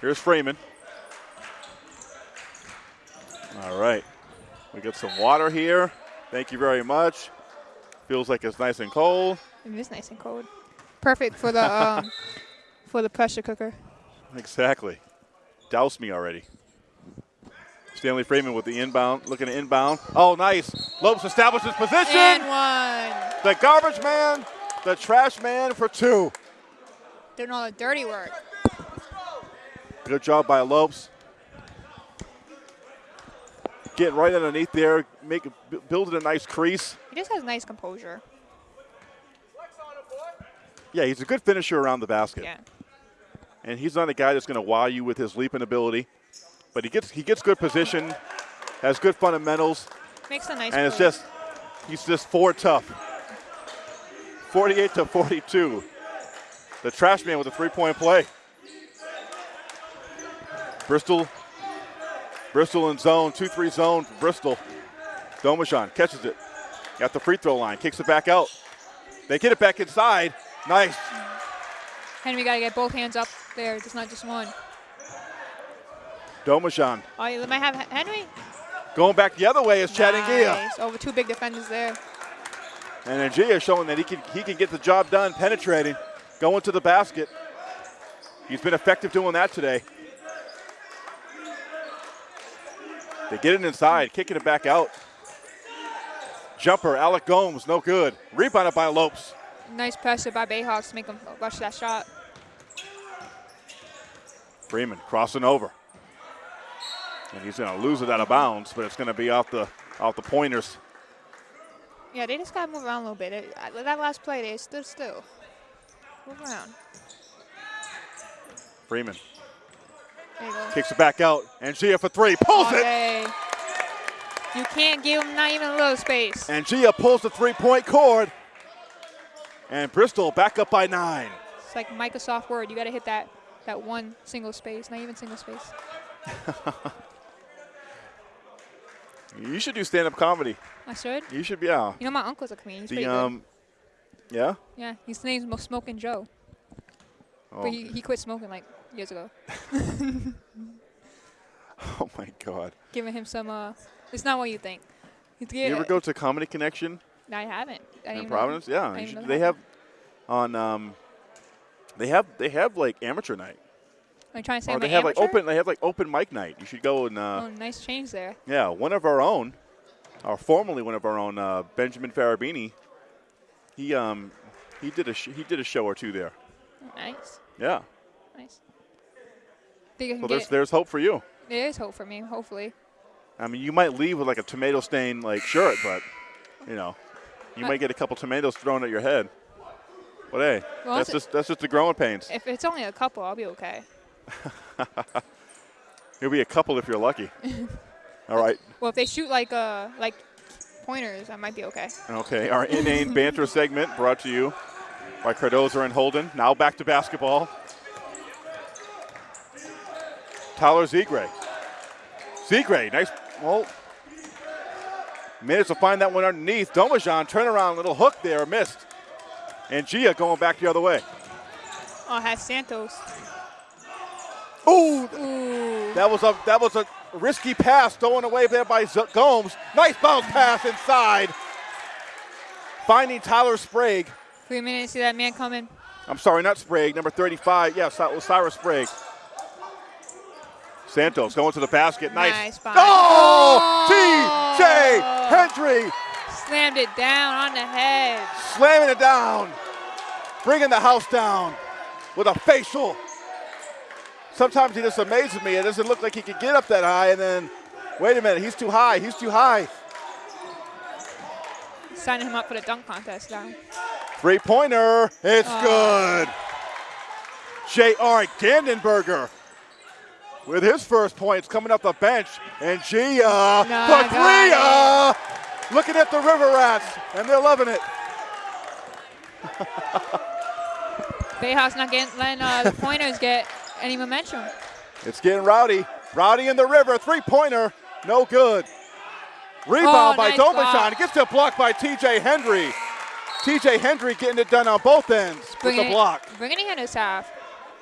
Here's Freeman. All right. We got some water here. Thank you very much. Feels like it's nice and cold. It is nice and cold. Perfect for the um, [laughs] for the pressure cooker. Exactly. Douse me already. Stanley Freeman with the inbound, looking to inbound. Oh, nice. Lopes establishes position. And one. The garbage man, the trash man for two. Doing all the dirty work. Good job by Lopes. Getting right underneath there, make building a nice crease. He just has nice composure. Yeah, he's a good finisher around the basket. Yeah. And he's not a guy that's going to wow you with his leaping ability, but he gets he gets good position, has good fundamentals, Makes a nice and it's just he's just four tough. 48 to 42. The trash man with a three-point play. Bristol, Bristol in zone, 2-3 zone for Bristol. Domajan catches it at the free throw line, kicks it back out. They get it back inside. Nice. Hendry got to get both hands up there. It's not just one. Domajan Oh, you might have Hendry. going back the other way is Chad Ngia. Nice. Over two big defenders there. And Ngia showing that he can he can get the job done, penetrating, going to the basket. He's been effective doing that today. They get it inside, kicking it back out. Jumper, Alec Gomes, no good. Rebounded by Lopes. Nice pressure by Bayhawks to make him rush that shot. Freeman crossing over. And he's going to lose it out of bounds, but it's going to be off the off the pointers. Yeah, they just got to move around a little bit. It- that last play, they stood still. Move around. Freeman There you go. kicks it back out. And Gia for three, pulls All it. You can't give him not even a little space. And Gia pulls the three-point cord. And Bristol back up by nine. It's like Microsoft Word. You got to hit that that one single space, not even single space. [laughs] You should do stand-up comedy. I should. You should be yeah. You know, my uncle's a comedian. He's The pretty um, yeah. good. Yeah, his name's Smoking Joe, Oh, but he, he quit smoking like years ago. [laughs] oh my God. Giving him some. Uh, it's not what you think. He's You ever go to Comedy Connection No, I haven't. I in Providence? Yeah, should- they have on um, they have they have like amateur night, You trying to say or I'm they have like open they have like open mic night. You should go and uh, Oh, nice change there. yeah, one of our own, or formerly one of our own, uh, Benjamin Farabini. He um he did a sh- he did a show or two there. Nice, Yeah, nice. So there's there's hope for you. there is hope for me. Hopefully, I mean, you might leave with like a tomato stain like shirt, but you know, you Uh, might get a couple tomatoes thrown at your head. But hey, Well, that's just that's just the growing pains. if it's only a couple, I'll be okay. [laughs] You'll be a couple if you're lucky. [laughs] All right. Well, if they shoot like uh like pointers, I might be okay. Okay. Our inane banter [laughs] segment brought to you by Cardoza and Holden. Now back to basketball. Tyler Zegray. Zegray, nice. Well, managed to find that one underneath. Domajan, turnaround, little hook there, missed. And Gia going back the other way. Oh, has Santos. Ooh, Ooh. that was a that was a risky pass thrown away there by Z- Gomes. Nice bounce pass inside. Finding Tyler Sprague. Three minutes. See that man coming. I'm sorry, not Sprague, number 35. Yes, that was Cyrus Sprague. Santos going to the basket. Nice. Nice. Oh! Oh! T.J. Hendry Slammed it down on the head. slamming it down, bringing the house down with a facial. Sometimes he just amazes me. It doesn't look like he could get up that high, and then, wait a minute, he's too high. He's too high. Signing him up for the dunk contest now. Three pointer. It's Oh. good. J.R. Gandenberger with his first points coming up the bench. And Gia I for got three. uh, looking at the River Rats, and they're loving it. Bayhawks not getting letting uh, the [laughs] pointers get any momentum. It's getting rowdy. Rowdy in the river, three-pointer, no good. Rebound Oh, by nice Domajan. It gets it blocked by TJ Hendry. TJ Hendry getting it done on both ends with Bringing the it- block. Bringing it in his half.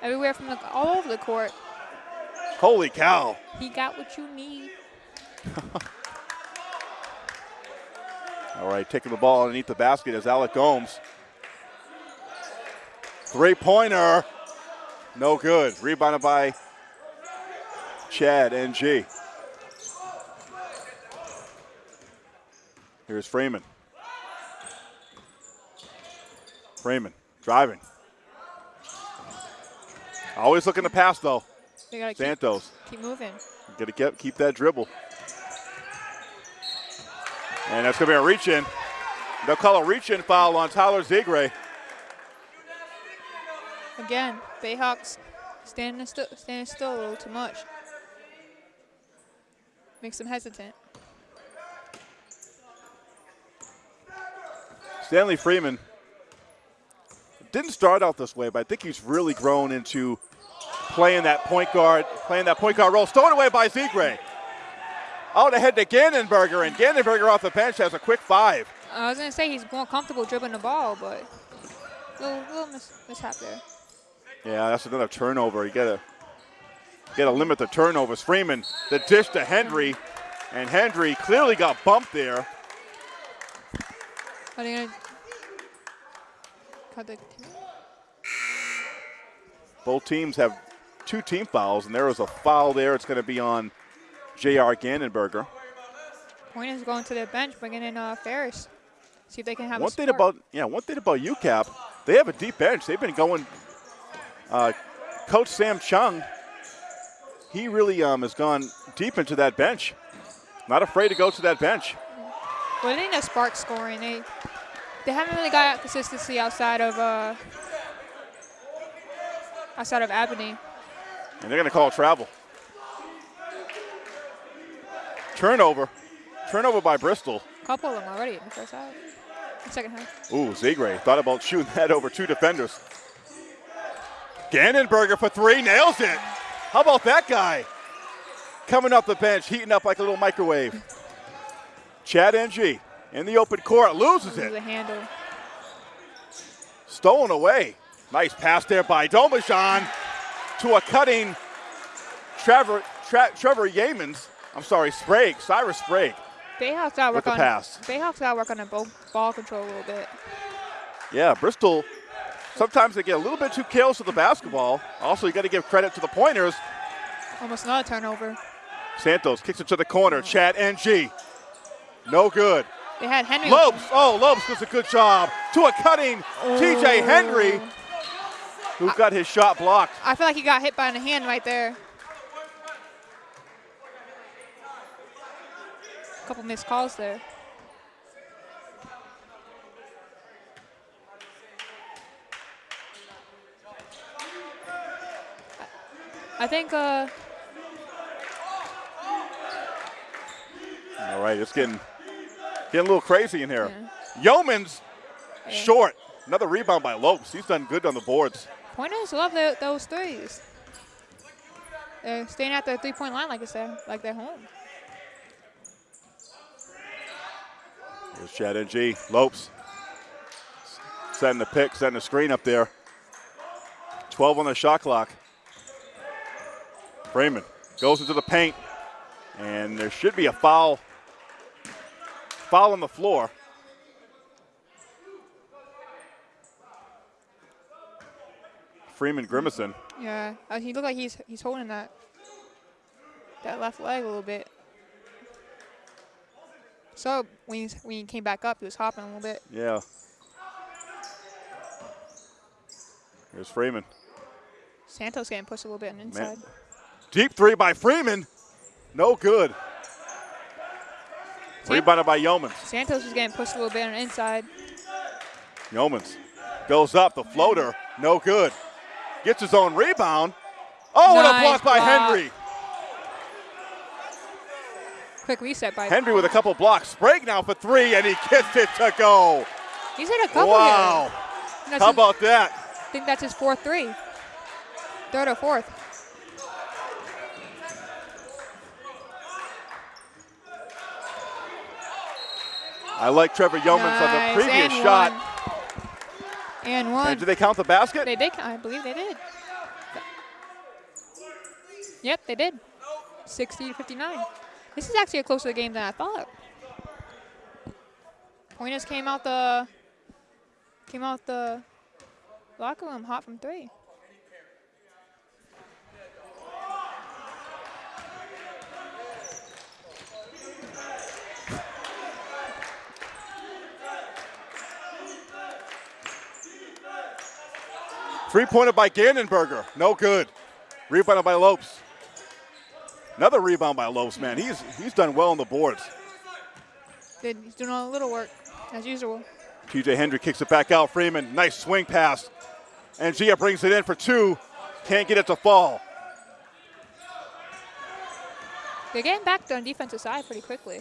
Everywhere from the all over the court. Holy cow. He got what you need. [laughs] All right, taking the ball underneath the basket is Alec Gomes. Three-pointer, no good. Rebounded by Chad Ngia. Here's Freeman. Freeman driving. Always looking to pass though. Gotta keep, Santos. keep moving. Got to get keep that dribble. And that's going to be a reach in. They'll call a reach in foul on Tyler Zegray. Again, Bayhawks standing still, standing still a little too much. Makes them hesitant. Stanley Freeman didn't start out this way, but I think he's really grown into playing that point guard, playing that point guard role. Stolen away by Zegray. Out ahead to Gannenberger, and Gannenberger off the bench has a quick five. I was gonna say he's more comfortable dribbling the ball, but little little mis- mishap there. Yeah, that's another turnover. You gotta gotta limit the turnovers. Freeman, the dish to Hendry, and Hendry clearly got bumped there. Are gonna cut the Both teams have two team fouls, and there was a foul there. It's going to be on J.R. Gannenberger. is going to the bench, bringing in uh, Ferris. See if they can have One a thing about yeah, one thing about UCAP, they have a deep bench. They've been going. Uh, Coach Sam Chung, he really um, has gone deep into that bench. Not afraid to go to that bench. Well, they need a spark scoring. They they haven't really got consistency outside of uh outside of Aberdeen. And they're going to call travel. Turnover. Turnover by Bristol. A couple of them already in the first half, second half. Ooh, Zegray thought about shooting [laughs] that over two defenders. Gannenberger for three, nails it. How about that guy? Coming off the bench, heating up like a little microwave. Chad Ngia in the open court, loses the it. handle. Stolen away. Nice pass there by Domajan to a cutting Trevor, Tra- Trevor Yeomans. I'm sorry, Sprague, Cyrus Sprague. Bayhawks got to work on pass. Bayhawks got to work on the ball, ball control a little bit. Yeah, Bristol, sometimes they get a little bit too careless with the basketball. Also, you got to give credit to the pointers. Almost not a turnover. Santos kicks it to the corner. Chad Ngia. No good. They had Hendry. Lopes. Oh, Lopes does a good job. To a cutting TJ Hendry, who got his shot blocked. I feel like he got hit by the hand right there. A couple missed calls there. I think uh, All right, it's getting getting a little crazy in here. Yeoman's short. Another rebound by Lopes. He's done good on the boards. pointers love their, those threes. They're staying at their three-point line like it's their, like they're home. Here's Chad Ngia. Lopes. Setting the pick, setting the screen up there. 12 on the shot clock. Freeman goes into the paint. And there should be a foul. Foul on the floor. Freeman Grimison. Yeah, uh, he looked like he's he's holding that that left leg a little bit. So when he, when he came back up, he was hopping a little bit. Yeah. Here's Freeman. Santos getting pushed a little bit on the inside. Deep three by Freeman. No good. San- Rebounded by Yeomans. Santos was getting pushed a little bit on the inside. Yeomans goes up. The floater. No good. Gets his own rebound. Oh, and a Nice block by. Hendry. Quick reset by Hendry with a couple blocks. Sprague now for three, and he gets it to go. He's hit a couple Wow. How his- about that? I think that's his fourth three. Third or fourth. I like Trevor Yeomans on the previous and shot. one. And one. And did they count the basket? They did. I believe they did. Yep, they did. 60 to 59. This is actually a closer game than I thought. Pointers came out the came out the locker room hot from three. Three pointer by Gannenberger. No good. Rebounded by Lopes. Another rebound by Lopes, man. He's he's done well on the boards. Did he's doing a little work as usual. TJ Hendry kicks it back out. Freeman, nice swing pass. And Gia brings it in for two. Can't get it to fall. They're getting back on the defensive side pretty quickly.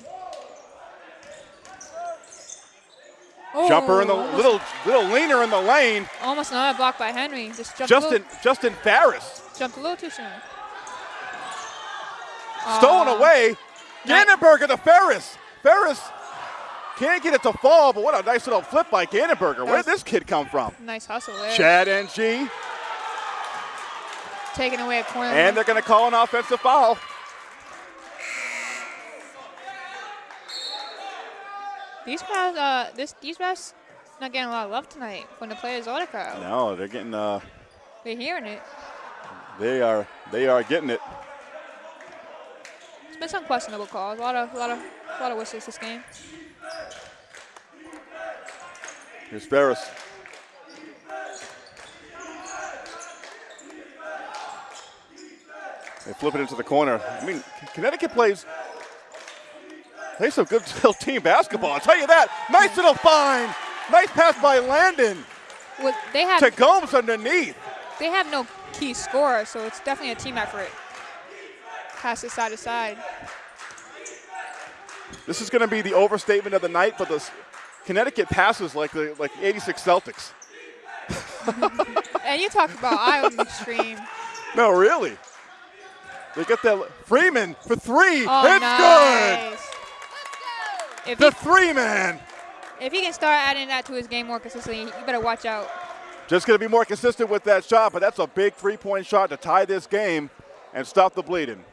Jumper in the Oh, little little leaner in the lane. Almost another block by Hendry. Just Justin Justin Ferris. jumped a little too soon. stolen Aw. away. Gannenberger to Ferris. Ferris can't get it to fall, but what a nice little flip by Gannenberger. Where did this kid come from? Nice hustle there. Chad G. Taking away a corner. and they're going to call an offensive foul. These guys, uh, this these refs not getting a lot of love tonight when the players the crowd. No, they're getting. Uh, They're hearing it. they are. They are getting it. It's been some questionable calls. A lot of, a lot of, a lot of whistles this game. Here's Ferris. They flip it into the corner. I mean, Connecticut plays plays some good [laughs] team basketball. I'll tell you that. Nice little find. Nice pass by Landon Well, they have to Gomes underneath. they have no key scorer, so it's definitely a team effort. Pass it side to side. This is going to be the overstatement of the night, but the Connecticut passes like the like 86 Celtics. [laughs] And you talk about Iowa extreme. No, really. They get that Freeman for three. Oh, it's nice. Good. He, The three man. if he can start adding that to his game more consistently, you better watch out. Just going to be more consistent with that shot, but that's a big three point shot to tie this game and stop the bleeding.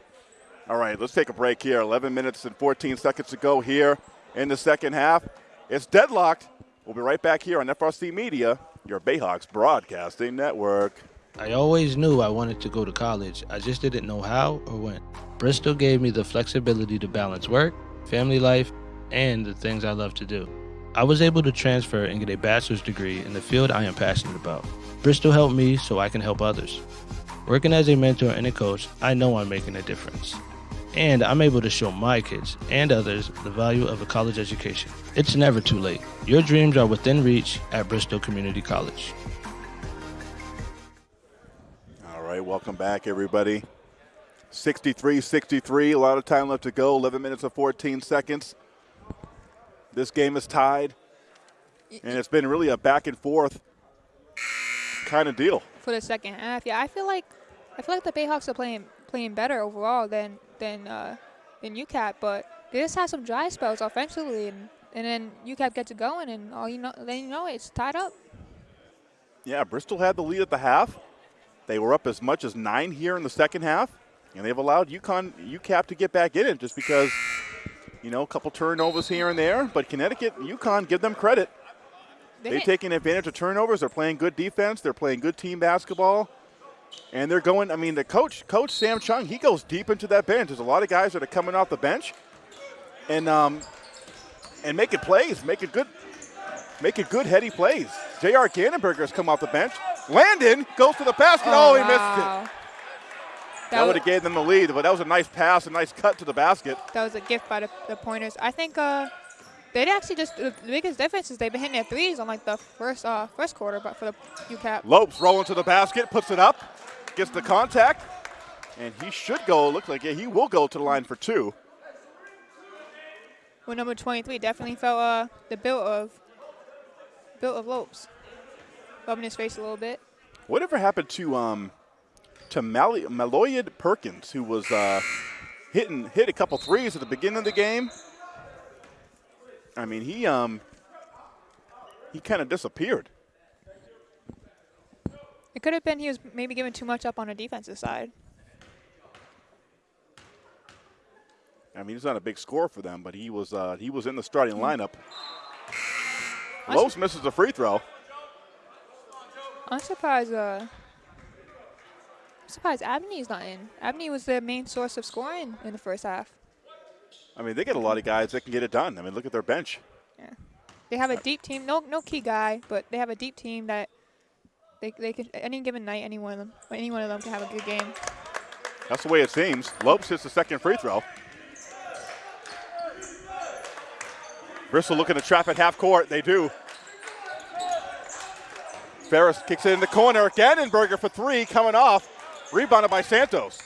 All right, let's take a break here. 11 minutes and 14 seconds to go here in the second half. It's deadlocked. We'll be right back here on FRC Media, your Bayhawks broadcasting network. I always knew I wanted to go to college. I just didn't know how or when. Bristol gave me the flexibility to balance work, family life, and the things I love to do. I was able to transfer and get a bachelor's degree in the field I am passionate about. Bristol helped me so I can help others. Working as a mentor and a coach, I know I'm making a difference. And I'm able to show my kids and others the value of a college education. It's never too late. Your dreams are within reach at Bristol Community College. All right, welcome back, everybody. 63 63, a lot of time left to go, 11 minutes and 14 seconds. This game is tied, and it's been really a back and forth kind of deal. for the second half. Yeah, I feel like I feel like the Bayhawks are playing playing better overall than than uh, than UCAP, but they just had some dry spells offensively, and, and then UCAP gets it going, and all you know, then you know it's tied up. Yeah, Bristol had the lead at the half. They were up as much as nine here in the second half, and they've allowed UConn, UCAP to get back in it just because, you know, a couple turnovers here and there. But Connecticut, UConn, give them credit. They've taken advantage of turnovers. They're playing good defense. They're playing good team basketball. And they're going, I mean, the coach, Coach Sam Chung, he goes deep into that bench. There's a lot of guys that are coming off the bench and um, and making plays, making good making good heady plays. J.R. Gannenberger has come off the bench. Landon goes to the basket. Oh, he missed it. That, would have gave them the lead, but that was a nice pass, a nice cut to the basket. that was a gift by the, the pointers. I think uh, they'd actually just the biggest difference is they've been hitting their threes on like the first uh, first quarter, but for the UCAP. Lopes rolling to the basket, puts it up, gets the contact, and he should go. Looks like yeah, he will go to the line for two. with number 23. Definitely felt uh, the build of built of Lopes. Rubbing his face a little bit. Whatever happened to um to Mal- Maloyed Perkins, who was uh, hitting hit a couple threes at the beginning of the game? I mean, he um he kind of disappeared. It could have been he was maybe giving too much up on a defensive side. I mean, he's not a big score for them, but he was uh, he was in the starting lineup. I Lopes misses a free throw. I'm surprised. Uh, surprised Abney's not in. Abney was the main source of scoring in the first half. I mean, they get a lot of guys that can get it done. I mean, look at their bench. Yeah. They have a deep team. No, no key guy, but they have a deep team that they they can any given night, any one of them, any one of them can have a good game. That's the way it seems. Lopes hits the second free throw. Bristol looking to trap at half court. They do. Ferris kicks it in the corner. Gannenberger for three coming off. Rebounded by Santos.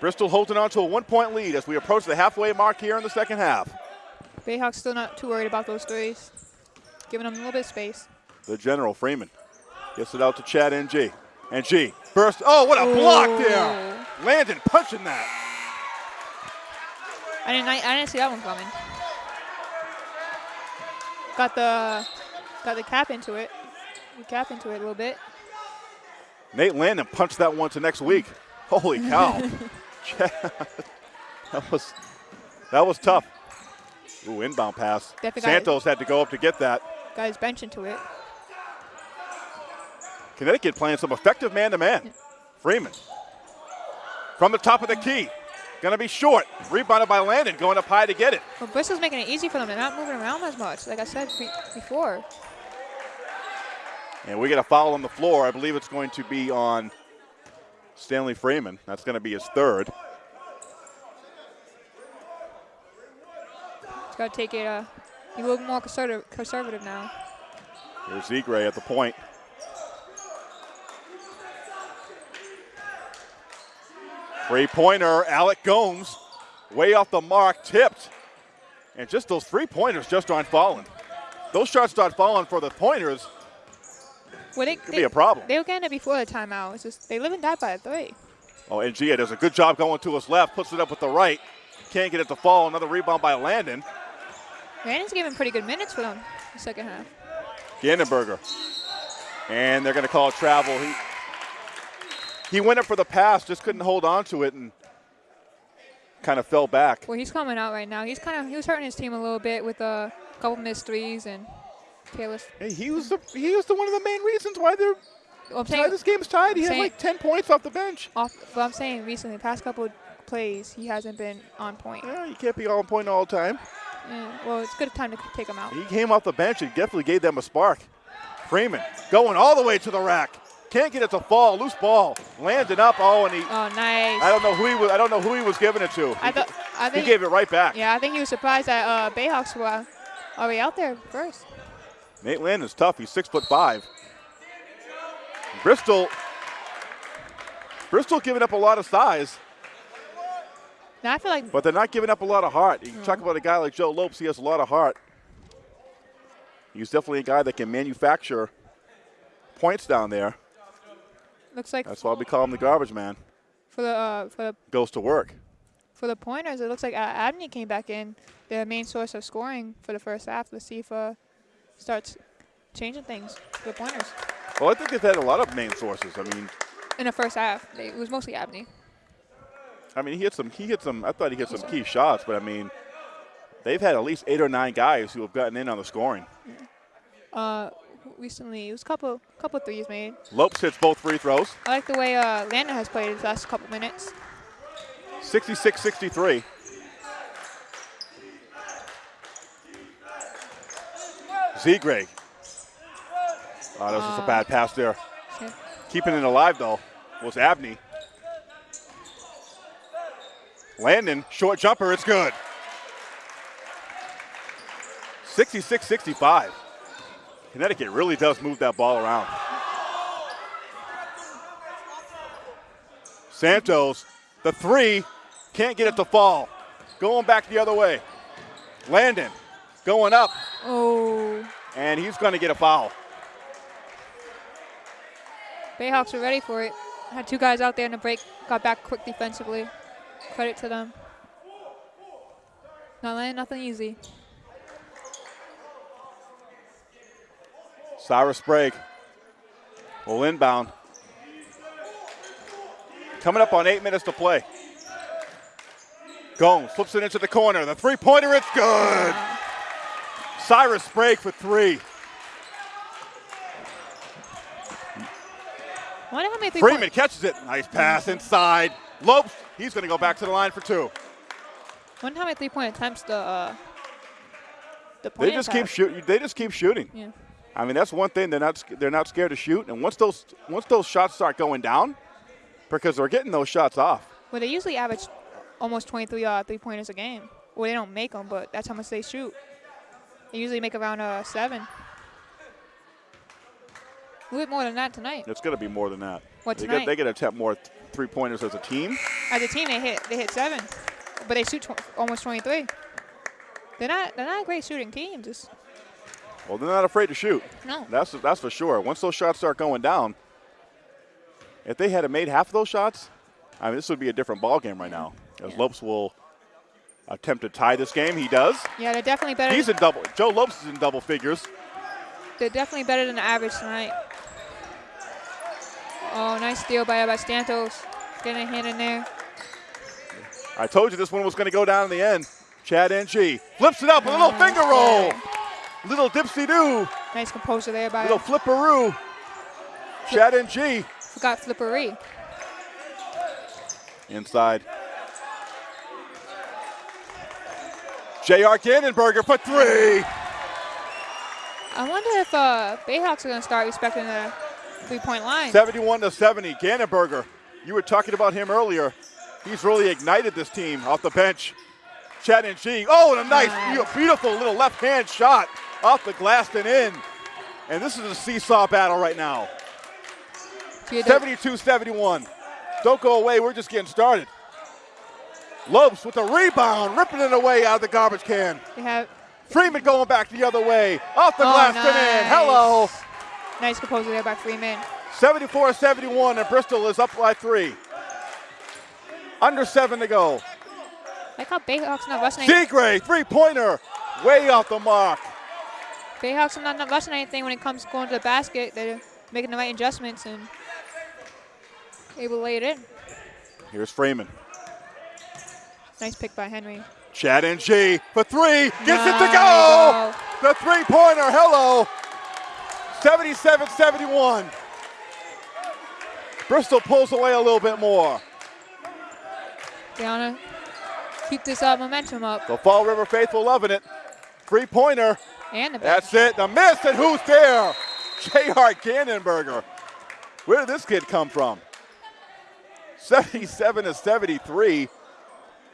Bristol holding on to a one point lead as we approach the halfway mark here in the second half. Bayhawks still not too worried about those threes, giving them a little bit of space. The general Freeman gets it out to Chad NG. NG burst. Oh, what a block there! Landon punching that. I didn't. I, I didn't see that one coming. Got the got the cap into it. The cap into it a little bit. Nate Landon punched that one to next week. Holy cow! [laughs] [laughs] that was that was tough. Ooh, inbound pass. Definitely got it. Santos had to go up to get that. His bench into it. Connecticut playing some effective man-to-man. Freeman from the top of the key, gonna be short. Rebounded by Landon, going up high to get it. Well, Bristol's making it easy for them. They're not moving around as much, like I said be- before. And we get a foul on the floor. I believe it's going to be on Stanley Freeman. That's going to be his third. He's got to take it uh, a little more conservative, conservative now. Here's Zegray at the point. Three pointer, Alec Gomes, way off the mark, tipped. And just those three pointers just aren't falling. Those shots start falling for the pointers. Well, they, Could they, be a problem. They were getting it before the timeout. It's just they live and die by a three. Oh, and Gia does a good job going to his left, puts it up with the right. Can't get it to fall. Another rebound by Landon. Landon's giving pretty good minutes for them the second half. Gannenberger. And they're going to call travel. He, he went up for the pass, just couldn't hold on to it and kind of fell back. Well, he's coming out right now. He's kind of he was hurting his team a little bit with uh, a couple missed threes and careless. He was the, he was the one of the main reasons why they're Well, I'm why this game's tied. He had like 10 points off the bench. off. But I'm saying recently, the past couple plays, he hasn't been on point. Yeah, you can't be on point all the time. Yeah, well, it's a good time to take him out. He came off the bench and definitely gave them a spark. Freeman going all the way to the rack. Can't get it to fall. Loose ball. Landed up. Oh, and he. Oh, nice. I don't know who he was. I don't know who he was giving it to. I thought. I he gave it right back. Yeah, I think he was surprised that uh, Bayhawks were uh, already out there first. Nate Landon's tough. He's six foot five. Bristol. Bristol giving up a lot of size, Now I feel like but they're not giving up a lot of heart. You talk about a guy like Joe Lopes. He has a lot of heart. He's definitely a guy that can manufacture points down there. looks like That's why we call him the garbage man. for the uh, for the Goes to work. for the pointers, it looks like uh, Abney came back in, their main source of scoring for the first half. Let's see if uh, starts changing things the pointers. Well, I think they've had a lot of main sources. I mean, In the first half, it was mostly Abney. I mean, he hit some. He hit some. I thought he hit some key shots, but I mean, they've had at least eight or nine guys who have gotten in on the scoring. Uh, recently, it was a couple couple threes made. Lopes hits both free throws. I like the way uh, Landon has played his last couple minutes. 66-63. Zegray. Oh, that was just a bad um, pass there. Keeping it alive, though, was Abney. Landon, short jumper, it's good. 66-65. Connecticut really does move that ball around. Santos, the three, can't get it to fall. Going back the other way. Landon going up, Oh, and he's going to get a foul. Bayhawks were ready for it. Had two guys out there in the break, got back quick defensively. Credit to them. Not letting nothing easy. Cyrus Sprague will inbound. Coming up on eight minutes to play. Gomes flips it into the corner. The three pointer, it's good. Cyrus Sprague for three. Wonder how many three Freeman catches it. Nice pass inside. Lopes, he's going to go back to the line for two. Wonder how many three point attempts the uh, the They just keep shooting. They just keep shooting. Yeah. I mean, that's one thing they're not they're not scared to shoot. And once those once those shots start going down, because they're getting those shots off. Well, they usually average almost 23 uh, three pointers a game. Well, they don't make them, but that's how much they shoot. They usually make around uh, seven. A little bit more than that tonight. It's going to be more than that. What they tonight? get they get to attempt more th- three pointers as a team. As a team, they hit they hit seven, but they shoot tw- almost 23. They're not they're not a great shooting team. Just Well, they're not afraid to shoot. no. That's that's for sure. Once those shots start going down, if they had made half of those shots, I mean, this would be a different ball game right now. As Yeah. Lopes will attempt to tie this game, he does. Yeah, they're definitely better. He's in double. Joe Lopes is in double figures. They're definitely better than the average tonight. Oh, nice steal by by Santos. Getting a hand in there. I told you this one was going to go down in the end. Chad NG flips it up, with a little finger roll, little dipsy do, Nice composure there by. little flipperoo. Chad NG Forgot Flippery. inside. J.R. Gannenberger for three. I wonder if uh, Bayhawks are going to start respecting the three-point line. 71 to 70. Gannenberger, you were talking about him earlier. He's really ignited this team off the bench. Chad Ngia. Oh, and a nice, Nice. beautiful little left hand shot off the glass and in. And this is a seesaw battle right now. 72 71. Don't go away. We're just getting started. Lopes with the rebound, ripping it away out of the garbage can. Have Freeman going back the other way. Off the Oh, glass and in. nice. Hello. nice composure there by Freeman. 74 71, and Bristol is up by three. Under seven to go. Like how Bayhawks not rushing. any- Zegray, three pointer, way off the mark. Bayhawks are not, not rushing anything when it comes to going to the basket. They're making the right adjustments and able to lay it in. Here's Freeman. Nice pick by Hendry. Chad Ngia for three, gets it to go. The three pointer, hello. 77 71. Bristol pulls away a little bit more. They keep this uh, momentum up. The Fall River faithful loving it. Three pointer, And the bench. that's it. The miss, and who's there? J.R. Gannenberger. Where did this kid come from? 77 to 73.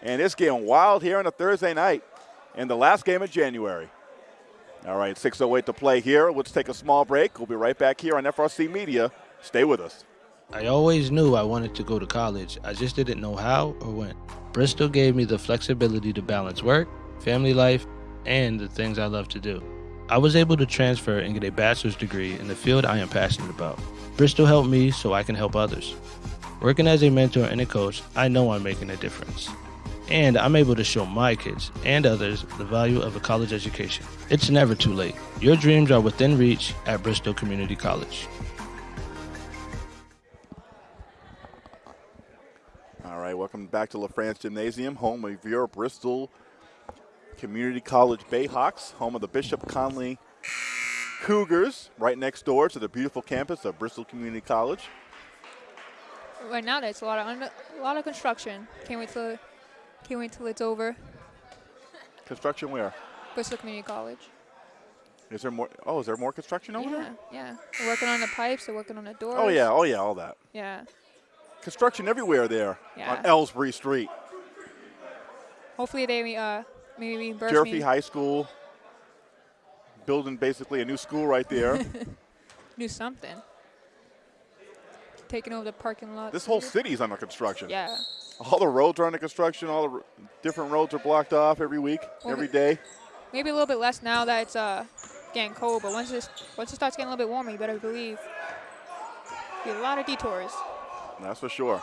And it's getting wild here on a Thursday night in the last game of January. All right, 6.08 to play here. Let's take a small break. We'll be right back here on FRC Media. Stay with us. I always knew I wanted to go to college. I just didn't know how or when. Bristol gave me the flexibility to balance work, family life, and the things I love to do. I was able to transfer and get a bachelor's degree in the field I am passionate about. Bristol helped me so I can help others. Working as a mentor and a coach, I know I'm making a difference. And I'm able to show my kids and others the value of a college education. It's never too late. Your dreams are within reach at Bristol Community College. All right, welcome back to LaFrance Gymnasium, home of your Bristol Community College Bayhawks, home of the Bishop Connolly Cougars, right next door to the beautiful campus of Bristol Community College. Right now, there's a lot of under, a lot of construction. Can't wait till can't wait till it's over. Construction where? Bristol Community College. Is there more? Oh, is there more construction over yeah, there? yeah. They're working on the pipes. They're working on the doors. Oh yeah, oh yeah, all that. Yeah. Construction everywhere there Yeah. on Elsbree Street. Hopefully they uh maybe reimburse Jeremy me. High School, building basically a new school right there. [laughs] new something. Taking over the parking lot. this whole city's under construction. Yeah. All the roads are under construction. All the different roads are blocked off every week, Well, every day. maybe a little bit less now that it's uh, getting cold. But once it once it starts getting a little bit warmer, you better believe be a lot of detours. That's for sure.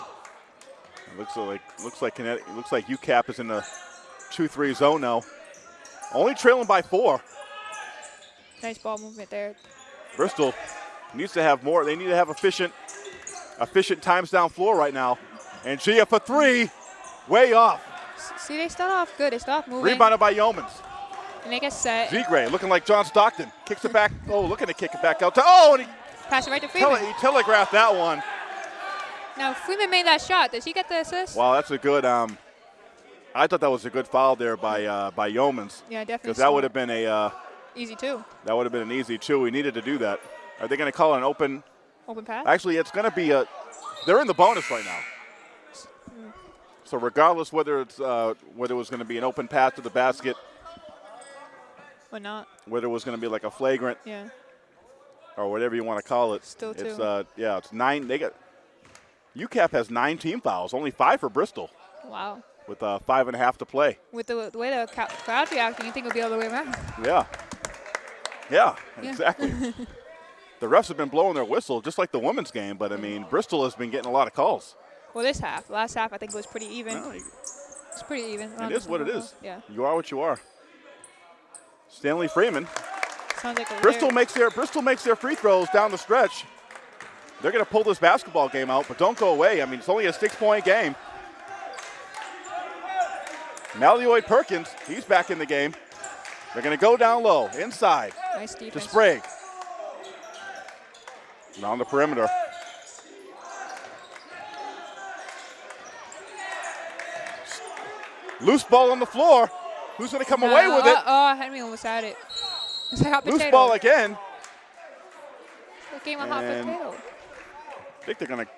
It looks like looks like Connecticut, looks like UCAP is in the two-three zone now. Only trailing by four. Nice ball movement there. Bristol needs to have more. They need to have efficient, efficient times down floor right now. And Gia for three, way off. See, they start off good. They start moving. Rebounded by Yeomans. And they get set. Zegray looking like John Stockton. Kicks it back. Oh, looking to kick it back out to. Oh, and he, Pass it right to Freeman. tele, he telegraphed that one. Now Freeman made that shot. Does he get the assist? Wow, that's a good. Um, I thought that was a good foul there by uh, by Yeomans Yeah, definitely. because that would have been a uh, easy two. that would have been an easy two. We needed to do that. Are they going to call it an open? Open pass. Actually, it's going to be a. They're in the bonus right now. So regardless whether it's uh, whether it was going to be an open pass to the basket, or not. whether it was going to be like a flagrant Yeah. or whatever you want to call it, Still it's two. uh, yeah, it's nine. They got UCAP has nine team fouls, only five for Bristol, Wow. with uh, five and a half to play. With the, the way the crowd's reacting, you think it'll be all the way around. [laughs] Yeah, yeah, Yeah. exactly. [laughs] the refs have been blowing their whistle just like the women's game, but I mean Bristol has been getting a lot of calls. Well, this half. Last half, I think it was pretty even. Well, It's pretty even. it is what it is. Yeah. You are what you are. Stanley Freeman. Sounds like a Bristol rare- makes their Bristol makes their free throws down the stretch. They're going to pull this basketball game out, but don't go away. I mean, it's only a six-point game. Malloy Perkins, he's back in the game. They're going to go down low, inside nice to. Sprague. Around the perimeter. Loose ball on the floor. Who's going to come away with it? Uh, oh, Hendry almost had it. [laughs] It's like hot Loose potato. ball again. It came a hot And- potato. I think they're going to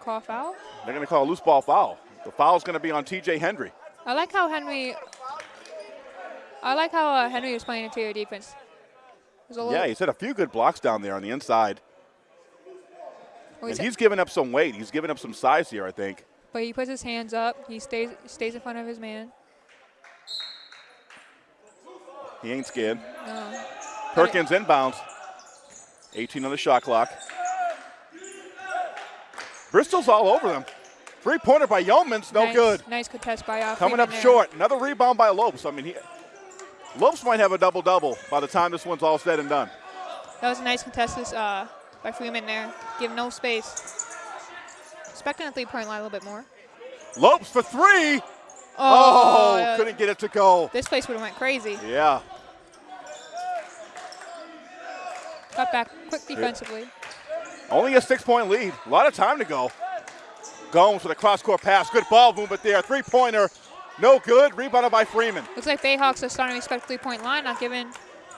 Call foul. They're going to call a loose ball foul. The foul's going to be on TJ Hendry. I like how Hendry. I like how uh, Hendry was playing interior defense. A Yeah, he's had a few good blocks down there on the inside. oh, he's- he's given up some weight. He's given up some size here, I think. But he puts his hands up. He stays stays in front of his man. He ain't scared. No. Perkins inbounds. 18 on the shot clock. Bristol's all over them. Three pointer by Yeomans, no nice, good. Nice contest by uh, Coming up there. short. Another rebound by Lopes. I mean, he, Lopes might have a double double by the time this one's all said and done. That was a nice contest uh, by Freeman there. Give no space. Expecting a three-point line a little bit more. Lopes for three. Oh, Oh, uh, couldn't get it to go. this place would have went crazy. Yeah. Got back quick defensively. Only a six point lead. A lot of time to go. Gomes with a cross court pass. Good ball movement there. Three pointer. No good. Rebounded by Freeman. Looks like Bayhawks are starting to expect three-point line, not giving,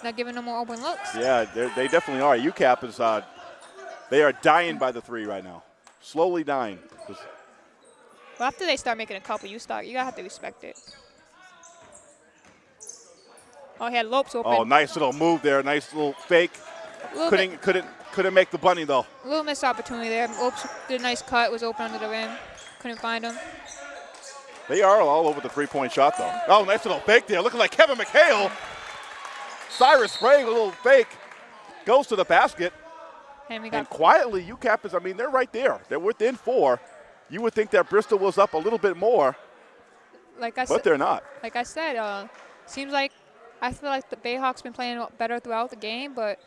not giving no more open looks. Yeah, they definitely are. UCAP is, uh, they are dying by the three right now. Slowly dying. Well, after they start making a couple, you start, you gotta have to respect it. Oh, he had Lopes oh, open. Oh, nice little move there. Nice little fake. Little, Couldn't, bit, couldn't, couldn't make the bunny though. A little missed opportunity there. Lopes did a nice cut, was open under the rim. Couldn't find him. They are all over the three-point shot though. Oh, nice little fake there. Looking like Kevin McHale. Cyrus Sprague, a little fake. Goes to the basket. Hendry got And quietly, UCAP is, I mean, they're right there. They're within four. You would think that Bristol was up a little bit more, like I but they're not. Like I said, uh, seems like I feel like the Bayhawks been playing better throughout the game, but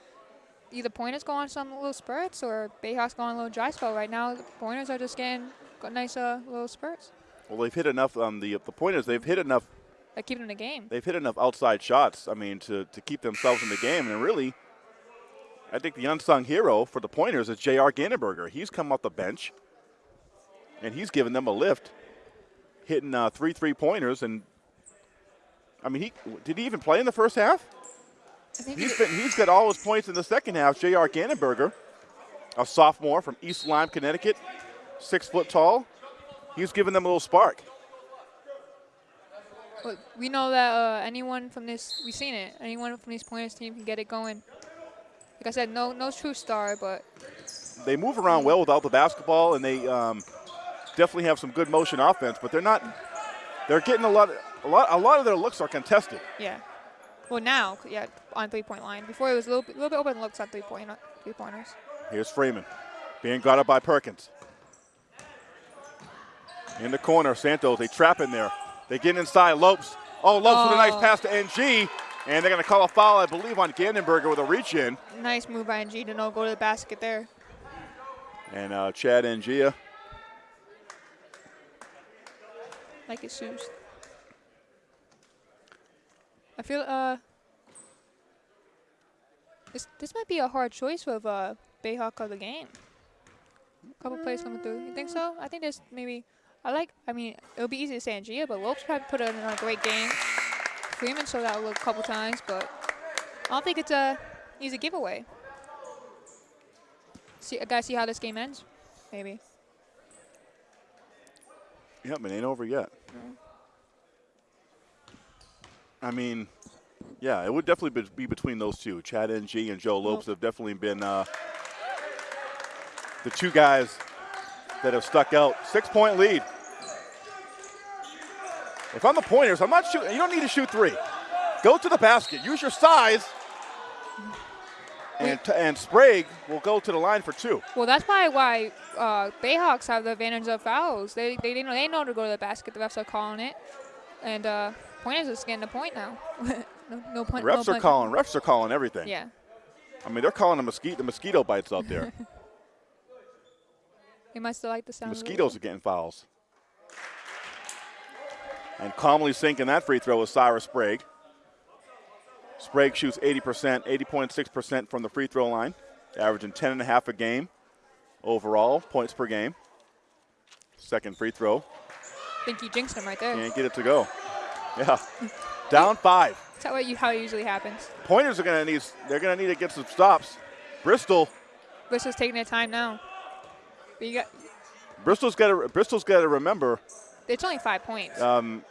either Pointers go on some little spurts or Bayhawks go on a little dry spell. Right now, the Pointers are just getting got nice uh, little spurts. Well, they've hit enough. Um, the the point is they've hit enough. Like keeping in the game. They've hit enough outside shots. I mean, to to keep themselves in the game. And really, I think the unsung hero for the Pointers is J.R. Gannenberger. He's come off the bench, and he's given them a lift, hitting uh, three three pointers. And I mean, he did he even play in the first half? He's he- been he's got all his points in the second half. J.R. Gannenberger, a sophomore from East Lyme, Connecticut, six foot tall. He's given them a little spark. but we know that uh, anyone from this, we've seen it. Anyone from these Pointers team can get it going. Like I said, no, no true star, but They move around well without the basketball, and they um, definitely have some good motion offense. But they're not. They're getting a lot. A lot. A lot of their looks are contested. yeah. Well, now, yeah, on three-point line. Before it was a little bit, little bit open looks on three-point three-pointers. Here's Freeman being guarded by Perkins. In the corner, Santos, they trap in there. They get inside, Lopes. Oh, Lopes oh. with a nice pass to NG. And they're going to call a foul, I believe, on Gannenberger with a reach in. Nice move by NG to not go to the basket there. And uh, Chad Ngia. Like his shoes. I feel uh this this might be a hard choice with uh Bayhawk of the game. A couple plays coming through. You think so? I think there's maybe I like I mean it would be easy to say Ngia, but Lopes probably put in a great game. Freeman showed that a couple times, but I don't think it's a easy giveaway. See, I gotta see how this game ends, maybe. Yep, it ain't over yet. No. I mean, yeah, it would definitely be between those two. Chad NG and Joe Lopes have definitely been uh, the two guys that have stuck out. Six-point lead. If I'm the pointers, I'm not shooting. You don't need to shoot three. Go to the basket. Use your size. And, and Sprague will go to the line for two. Well, that's probably why uh, Bayhawks have the advantage of fouls. They, they, they, know, they know to go to the basket. The refs are calling it. And uh, Pointers is getting the point now. [laughs] no, no point. Refs no are calling. Refs are calling everything. Yeah. I mean, they're calling the mosquito, the mosquito bites out there. [laughs] they must still like the sound. Mosquitoes are getting fouls. And calmly sinking that free throw is Cyrus Sprague. Sprague shoots 80%, 80.6% from the free throw line, averaging 10 and a half a game overall, points per game. Second free throw. I think you jinxed him right there. Can't get it to go. Yeah. [laughs] Down five. Is that what you, how it usually happens? Pointers are going to need, they're going to need to get some stops. Bristol. Bristol's taking their time now. But you got. Bristol's got to, Bristol's got to remember. It's only five points. Um,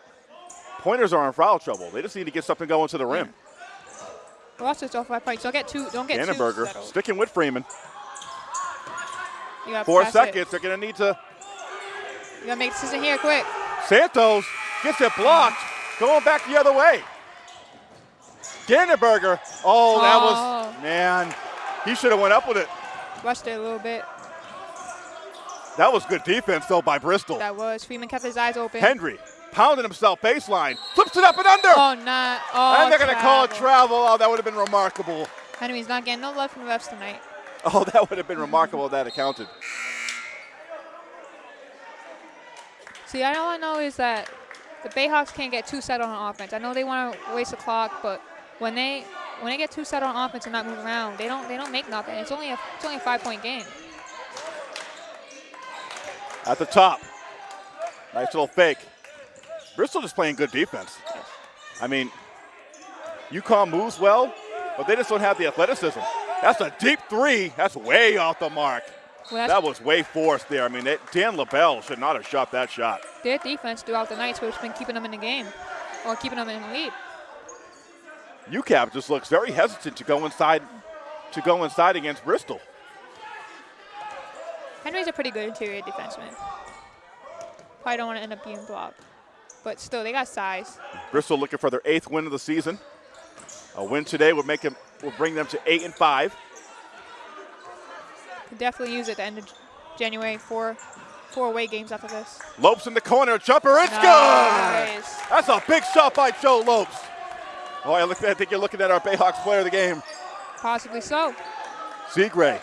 pointers are in foul trouble. They just need to get something going to the rim. Watch this off five points. Don't get two. Don't get Annenberger sticking with Freeman. Four seconds. It. They're going to need to. You got to make a decision here quick. Santos gets it blocked, going back the other way. Gannenberger. Oh, that oh. was, man, he should have went up with it. Rushed it a little bit. That was good defense, though, by Bristol. That was. Freeman kept his eyes open. Hendry pounding himself baseline, flips it up and under. Oh, not. Oh, and they're going to call it travel. Oh, that would have been remarkable. Hendry's not getting no love from the refs tonight. [laughs] Oh, that would have been remarkable if that accounted. See, all I know is that the Bayhawks can't get too set on offense. I know they want to waste the clock, but when they when they get too set on offense and not move around, they don't they don't make nothing. It's only a it's only a five point game. At the top, nice little fake. Bristol just playing good defense. I mean, UConn moves well, but they just don't have the athleticism. That's a deep three. That's way off the mark. Well, that was way forced there. I mean, it, Dan LaBelle should not have shot that shot. Their defense throughout the night has been keeping them in the game or keeping them in the lead. UCAP just looks very hesitant to go inside to go inside against Bristol. Hendry's a pretty good interior defenseman. Probably don't want to end up being blocked. But still, they got size. Bristol looking for their eighth win of the season. A win today would make them will bring them to eight and five. Could definitely use it at the end of January. for four away games after this. Lopes in the corner, jumper, it's nice. good! That's a big shot by Joe Lopes. Oh, I, look, I think you're looking at our Bayhawks player of the game. Possibly so. Zegray.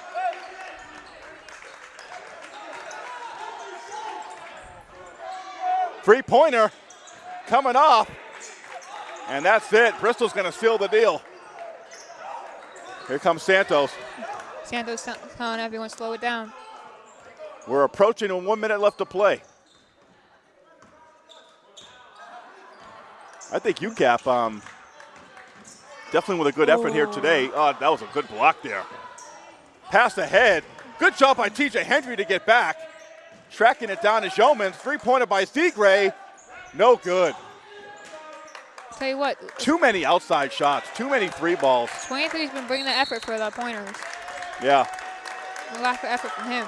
Three-pointer coming off. And that's it. Bristol's going to seal the deal. Here comes Santos. Santos telling everyone slow it down. We're approaching and one minute left to play. I think UCAP um, definitely with a good effort here today. Oh, that was a good block there. Pass ahead. Good job by TJ Hendry to get back. Tracking it down to Yeomans. Three-pointer by Zegray. No good. Tell you what. Too many outside shots. Too many three balls. 23's been bringing the effort for the pointers. Yeah. A lack of effort from him.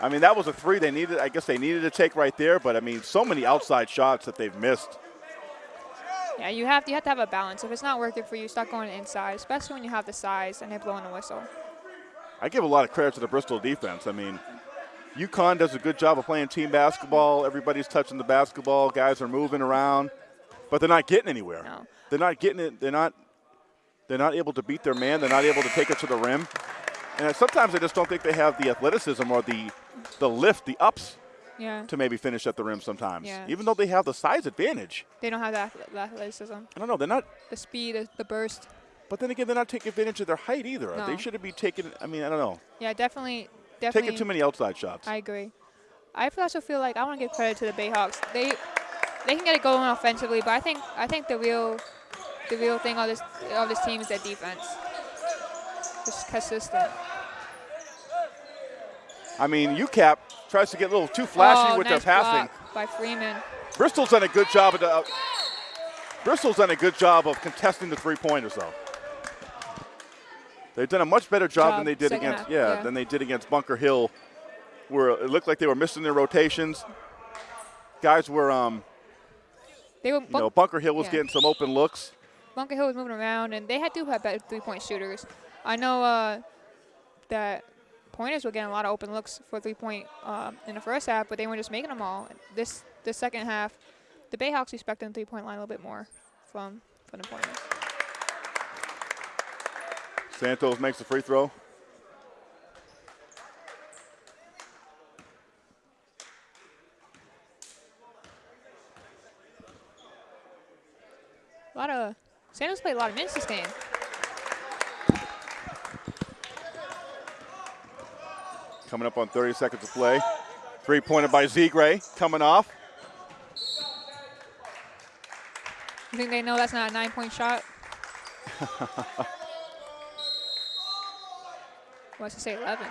I mean, that was a three they needed. I guess they needed to take right there, but I mean, so many outside shots that they've missed. Yeah, you have you have to have a balance. If it's not working for you, start going inside, especially when you have the size and they're blowing a whistle. I give a lot of credit to the Bristol defense. I mean, UConn does a good job of playing team basketball. Everybody's touching the basketball. Guys are moving around, but they're not getting anywhere. No. They're not getting it. They're not. They're not able to beat their man. They're not able to take it to the rim. And sometimes I just don't think they have the athleticism or the, the lift, the ups Yeah. to maybe finish at the rim sometimes. Yeah. Even though they have the size advantage. They don't have the athleticism, I don't know. They're not. the speed, the, the burst. But then again, they're not taking advantage of their height either. No. They shouldn't be taking. I mean, I don't know. Yeah, definitely, definitely. Taking too many outside shots. I agree. I also feel like I want to give credit to the Bayhawks. They they can get it going offensively, but I think I think the real the real thing of this of this team is their defense. Just consistent. I mean, UCAP tries to get a little too flashy oh, with nice their passing. by Freeman. Bristol's done a good job of the, uh, Bristol's done a good job of contesting the three pointers though. They've done a much better job, Job, than they did against half, yeah, yeah. than they did against Bunker Hill, where it looked like they were missing their rotations. Guys were um, They were you know, Bunker Hill was yeah. getting some open looks. Bunker Hill was moving around, and they had to have better three-point shooters. I know uh, that pointers were getting a lot of open looks for three-point um, in the first half, but they weren't just making them all. This the second half, the Bayhawks respecting the three-point line a little bit more from from the pointers. Santos makes the free throw. A lot of Santos played a lot of minutes this game. Coming up on 30 seconds of play. Three pointer by Zegray coming off. You think they know that's not a nine-point shot? [laughs] What's to say 11?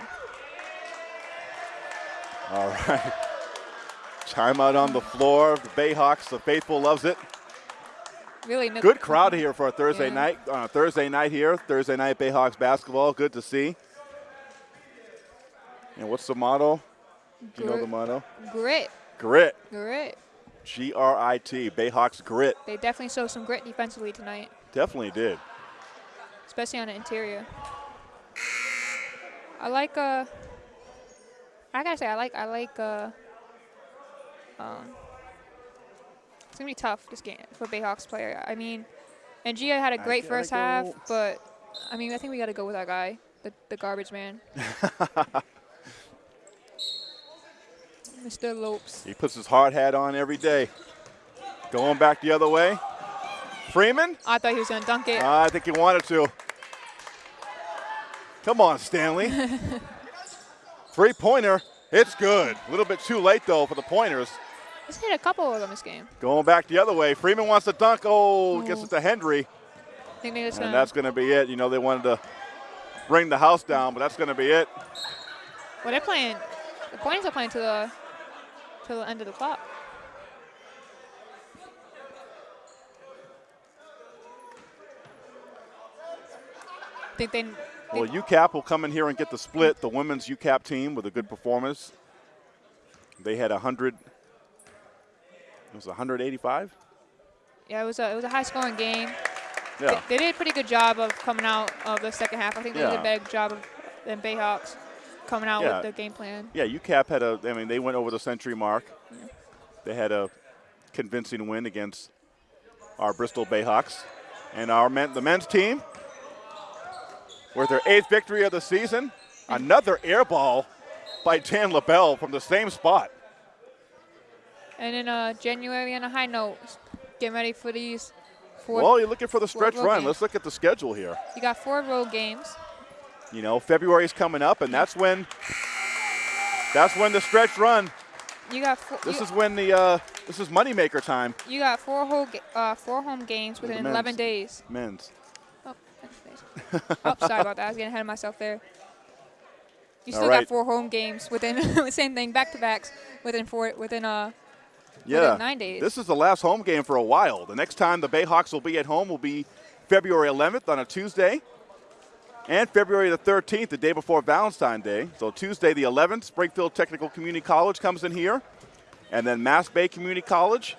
All right. Timeout on the floor. The Bayhawks, the faithful loves it. Really no- Good crowd here for a Thursday Yeah. night. Uh, Thursday night here. Thursday night Bayhawks basketball. Good to see. And what's the motto? Do you know the motto? Grit, Grit. grit. G R I T. Bayhawks grit. They definitely showed some grit defensively tonight, Definitely did. especially on the interior. I like uh. I gotta say I like I like uh. Um. It's gonna be tough this game for Bayhawks player. I mean, and Gia had a great first half, but I mean I think we gotta go with our guy, the the garbage man, [laughs] Mr. Lopes. He puts his hard hat on every day. Going back the other way. Freeman? I thought he was gonna dunk it. I think he wanted to. Come on, Stanley. Three pointer. It's good. A little bit too late, though, for the pointers. He's hit a couple of them this game. Going back the other way. Freeman wants to dunk. Oh, gets Ooh. it to Hendry. And uh, gonna. that's going to be it. You know, they wanted to bring the house down, but that's going to be it. Well, they're playing. The points are playing to the to the end of the clock. Think they. Well, UCAP will come in here and get the split. The women's UCAP team with a good performance. They had 100. It was 185? yeah, it was a it was a high scoring game. Yeah. They, they did a pretty good job of coming out of the second half. I think they did a better job of, than Bayhawks coming out Yeah. with the game plan. Yeah, UCAP had a. I mean, they went over the century mark. Yeah. They had a convincing win against our Bristol Bayhawks, and our men, the men's team, with their eighth victory of the season, another air ball by Dan LaBelle from the same spot. And in uh, January, on a high note, getting ready for these four. Well, you're looking for the stretch run. games. Let's look at the schedule here. You got four road games. You know, February's coming up, and that's when. That's when the stretch run. You got four. This you, is when the. Uh, this is moneymaker time. you got four whole uh, four home games within 11 days. Men's. [laughs] Oh, sorry about that. I was getting ahead of myself there. You still right. got four home games within [laughs] the same thing, back to backs within four within uh Yeah. nine days. This is the last home game for a while. The next time the Bayhawks will be at home will be February 11th on a Tuesday. And February the 13th, the day before Valentine's Day. So Tuesday the 11th, Springfield Technical Community College comes in here. And then Mass Bay Community College.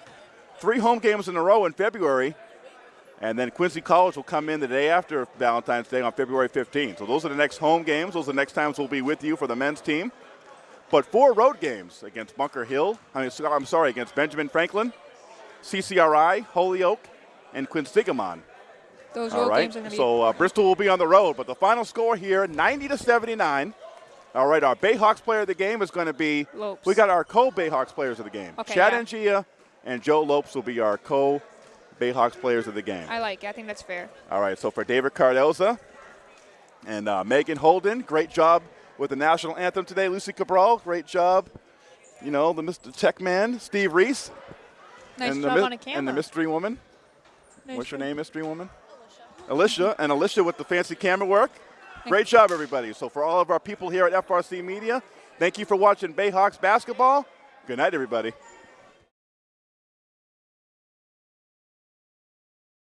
Three home games in a row in February. And then Quincy College will come in the day after Valentine's Day on February 15th. So those are the next home games. Those are the next times we'll be with you for the men's team. But four road games against Bunker Hill. I mean, I'm sorry, against Benjamin Franklin, CCRI, Holyoke, and Quinsigamond. Those road right. games are going to be. So uh, Bristol will be on the road, but the final score here, 90 to 79. All right, our Bayhawks player of the game is going to be. Lopes. We got our co-Bayhawks players of the game. Okay, Chad yeah. Ngia and Joe Lopes will be our co-Bayhawks players of the game. I like it. I think that's fair. All right, so for David Cardoza and uh, Megan Holden, great job with the national anthem today. Lucy Cabral, great job. You know, the Mr. Tech Man, Steve Reese. Nice and job the, on a camera. And the mystery woman. Nice What's your name, mystery woman? Alicia. And Alicia with the fancy camera work. Great job, everybody. So for all of our people here at FRC Media, thank you for watching Bayhawks basketball. Good night, everybody.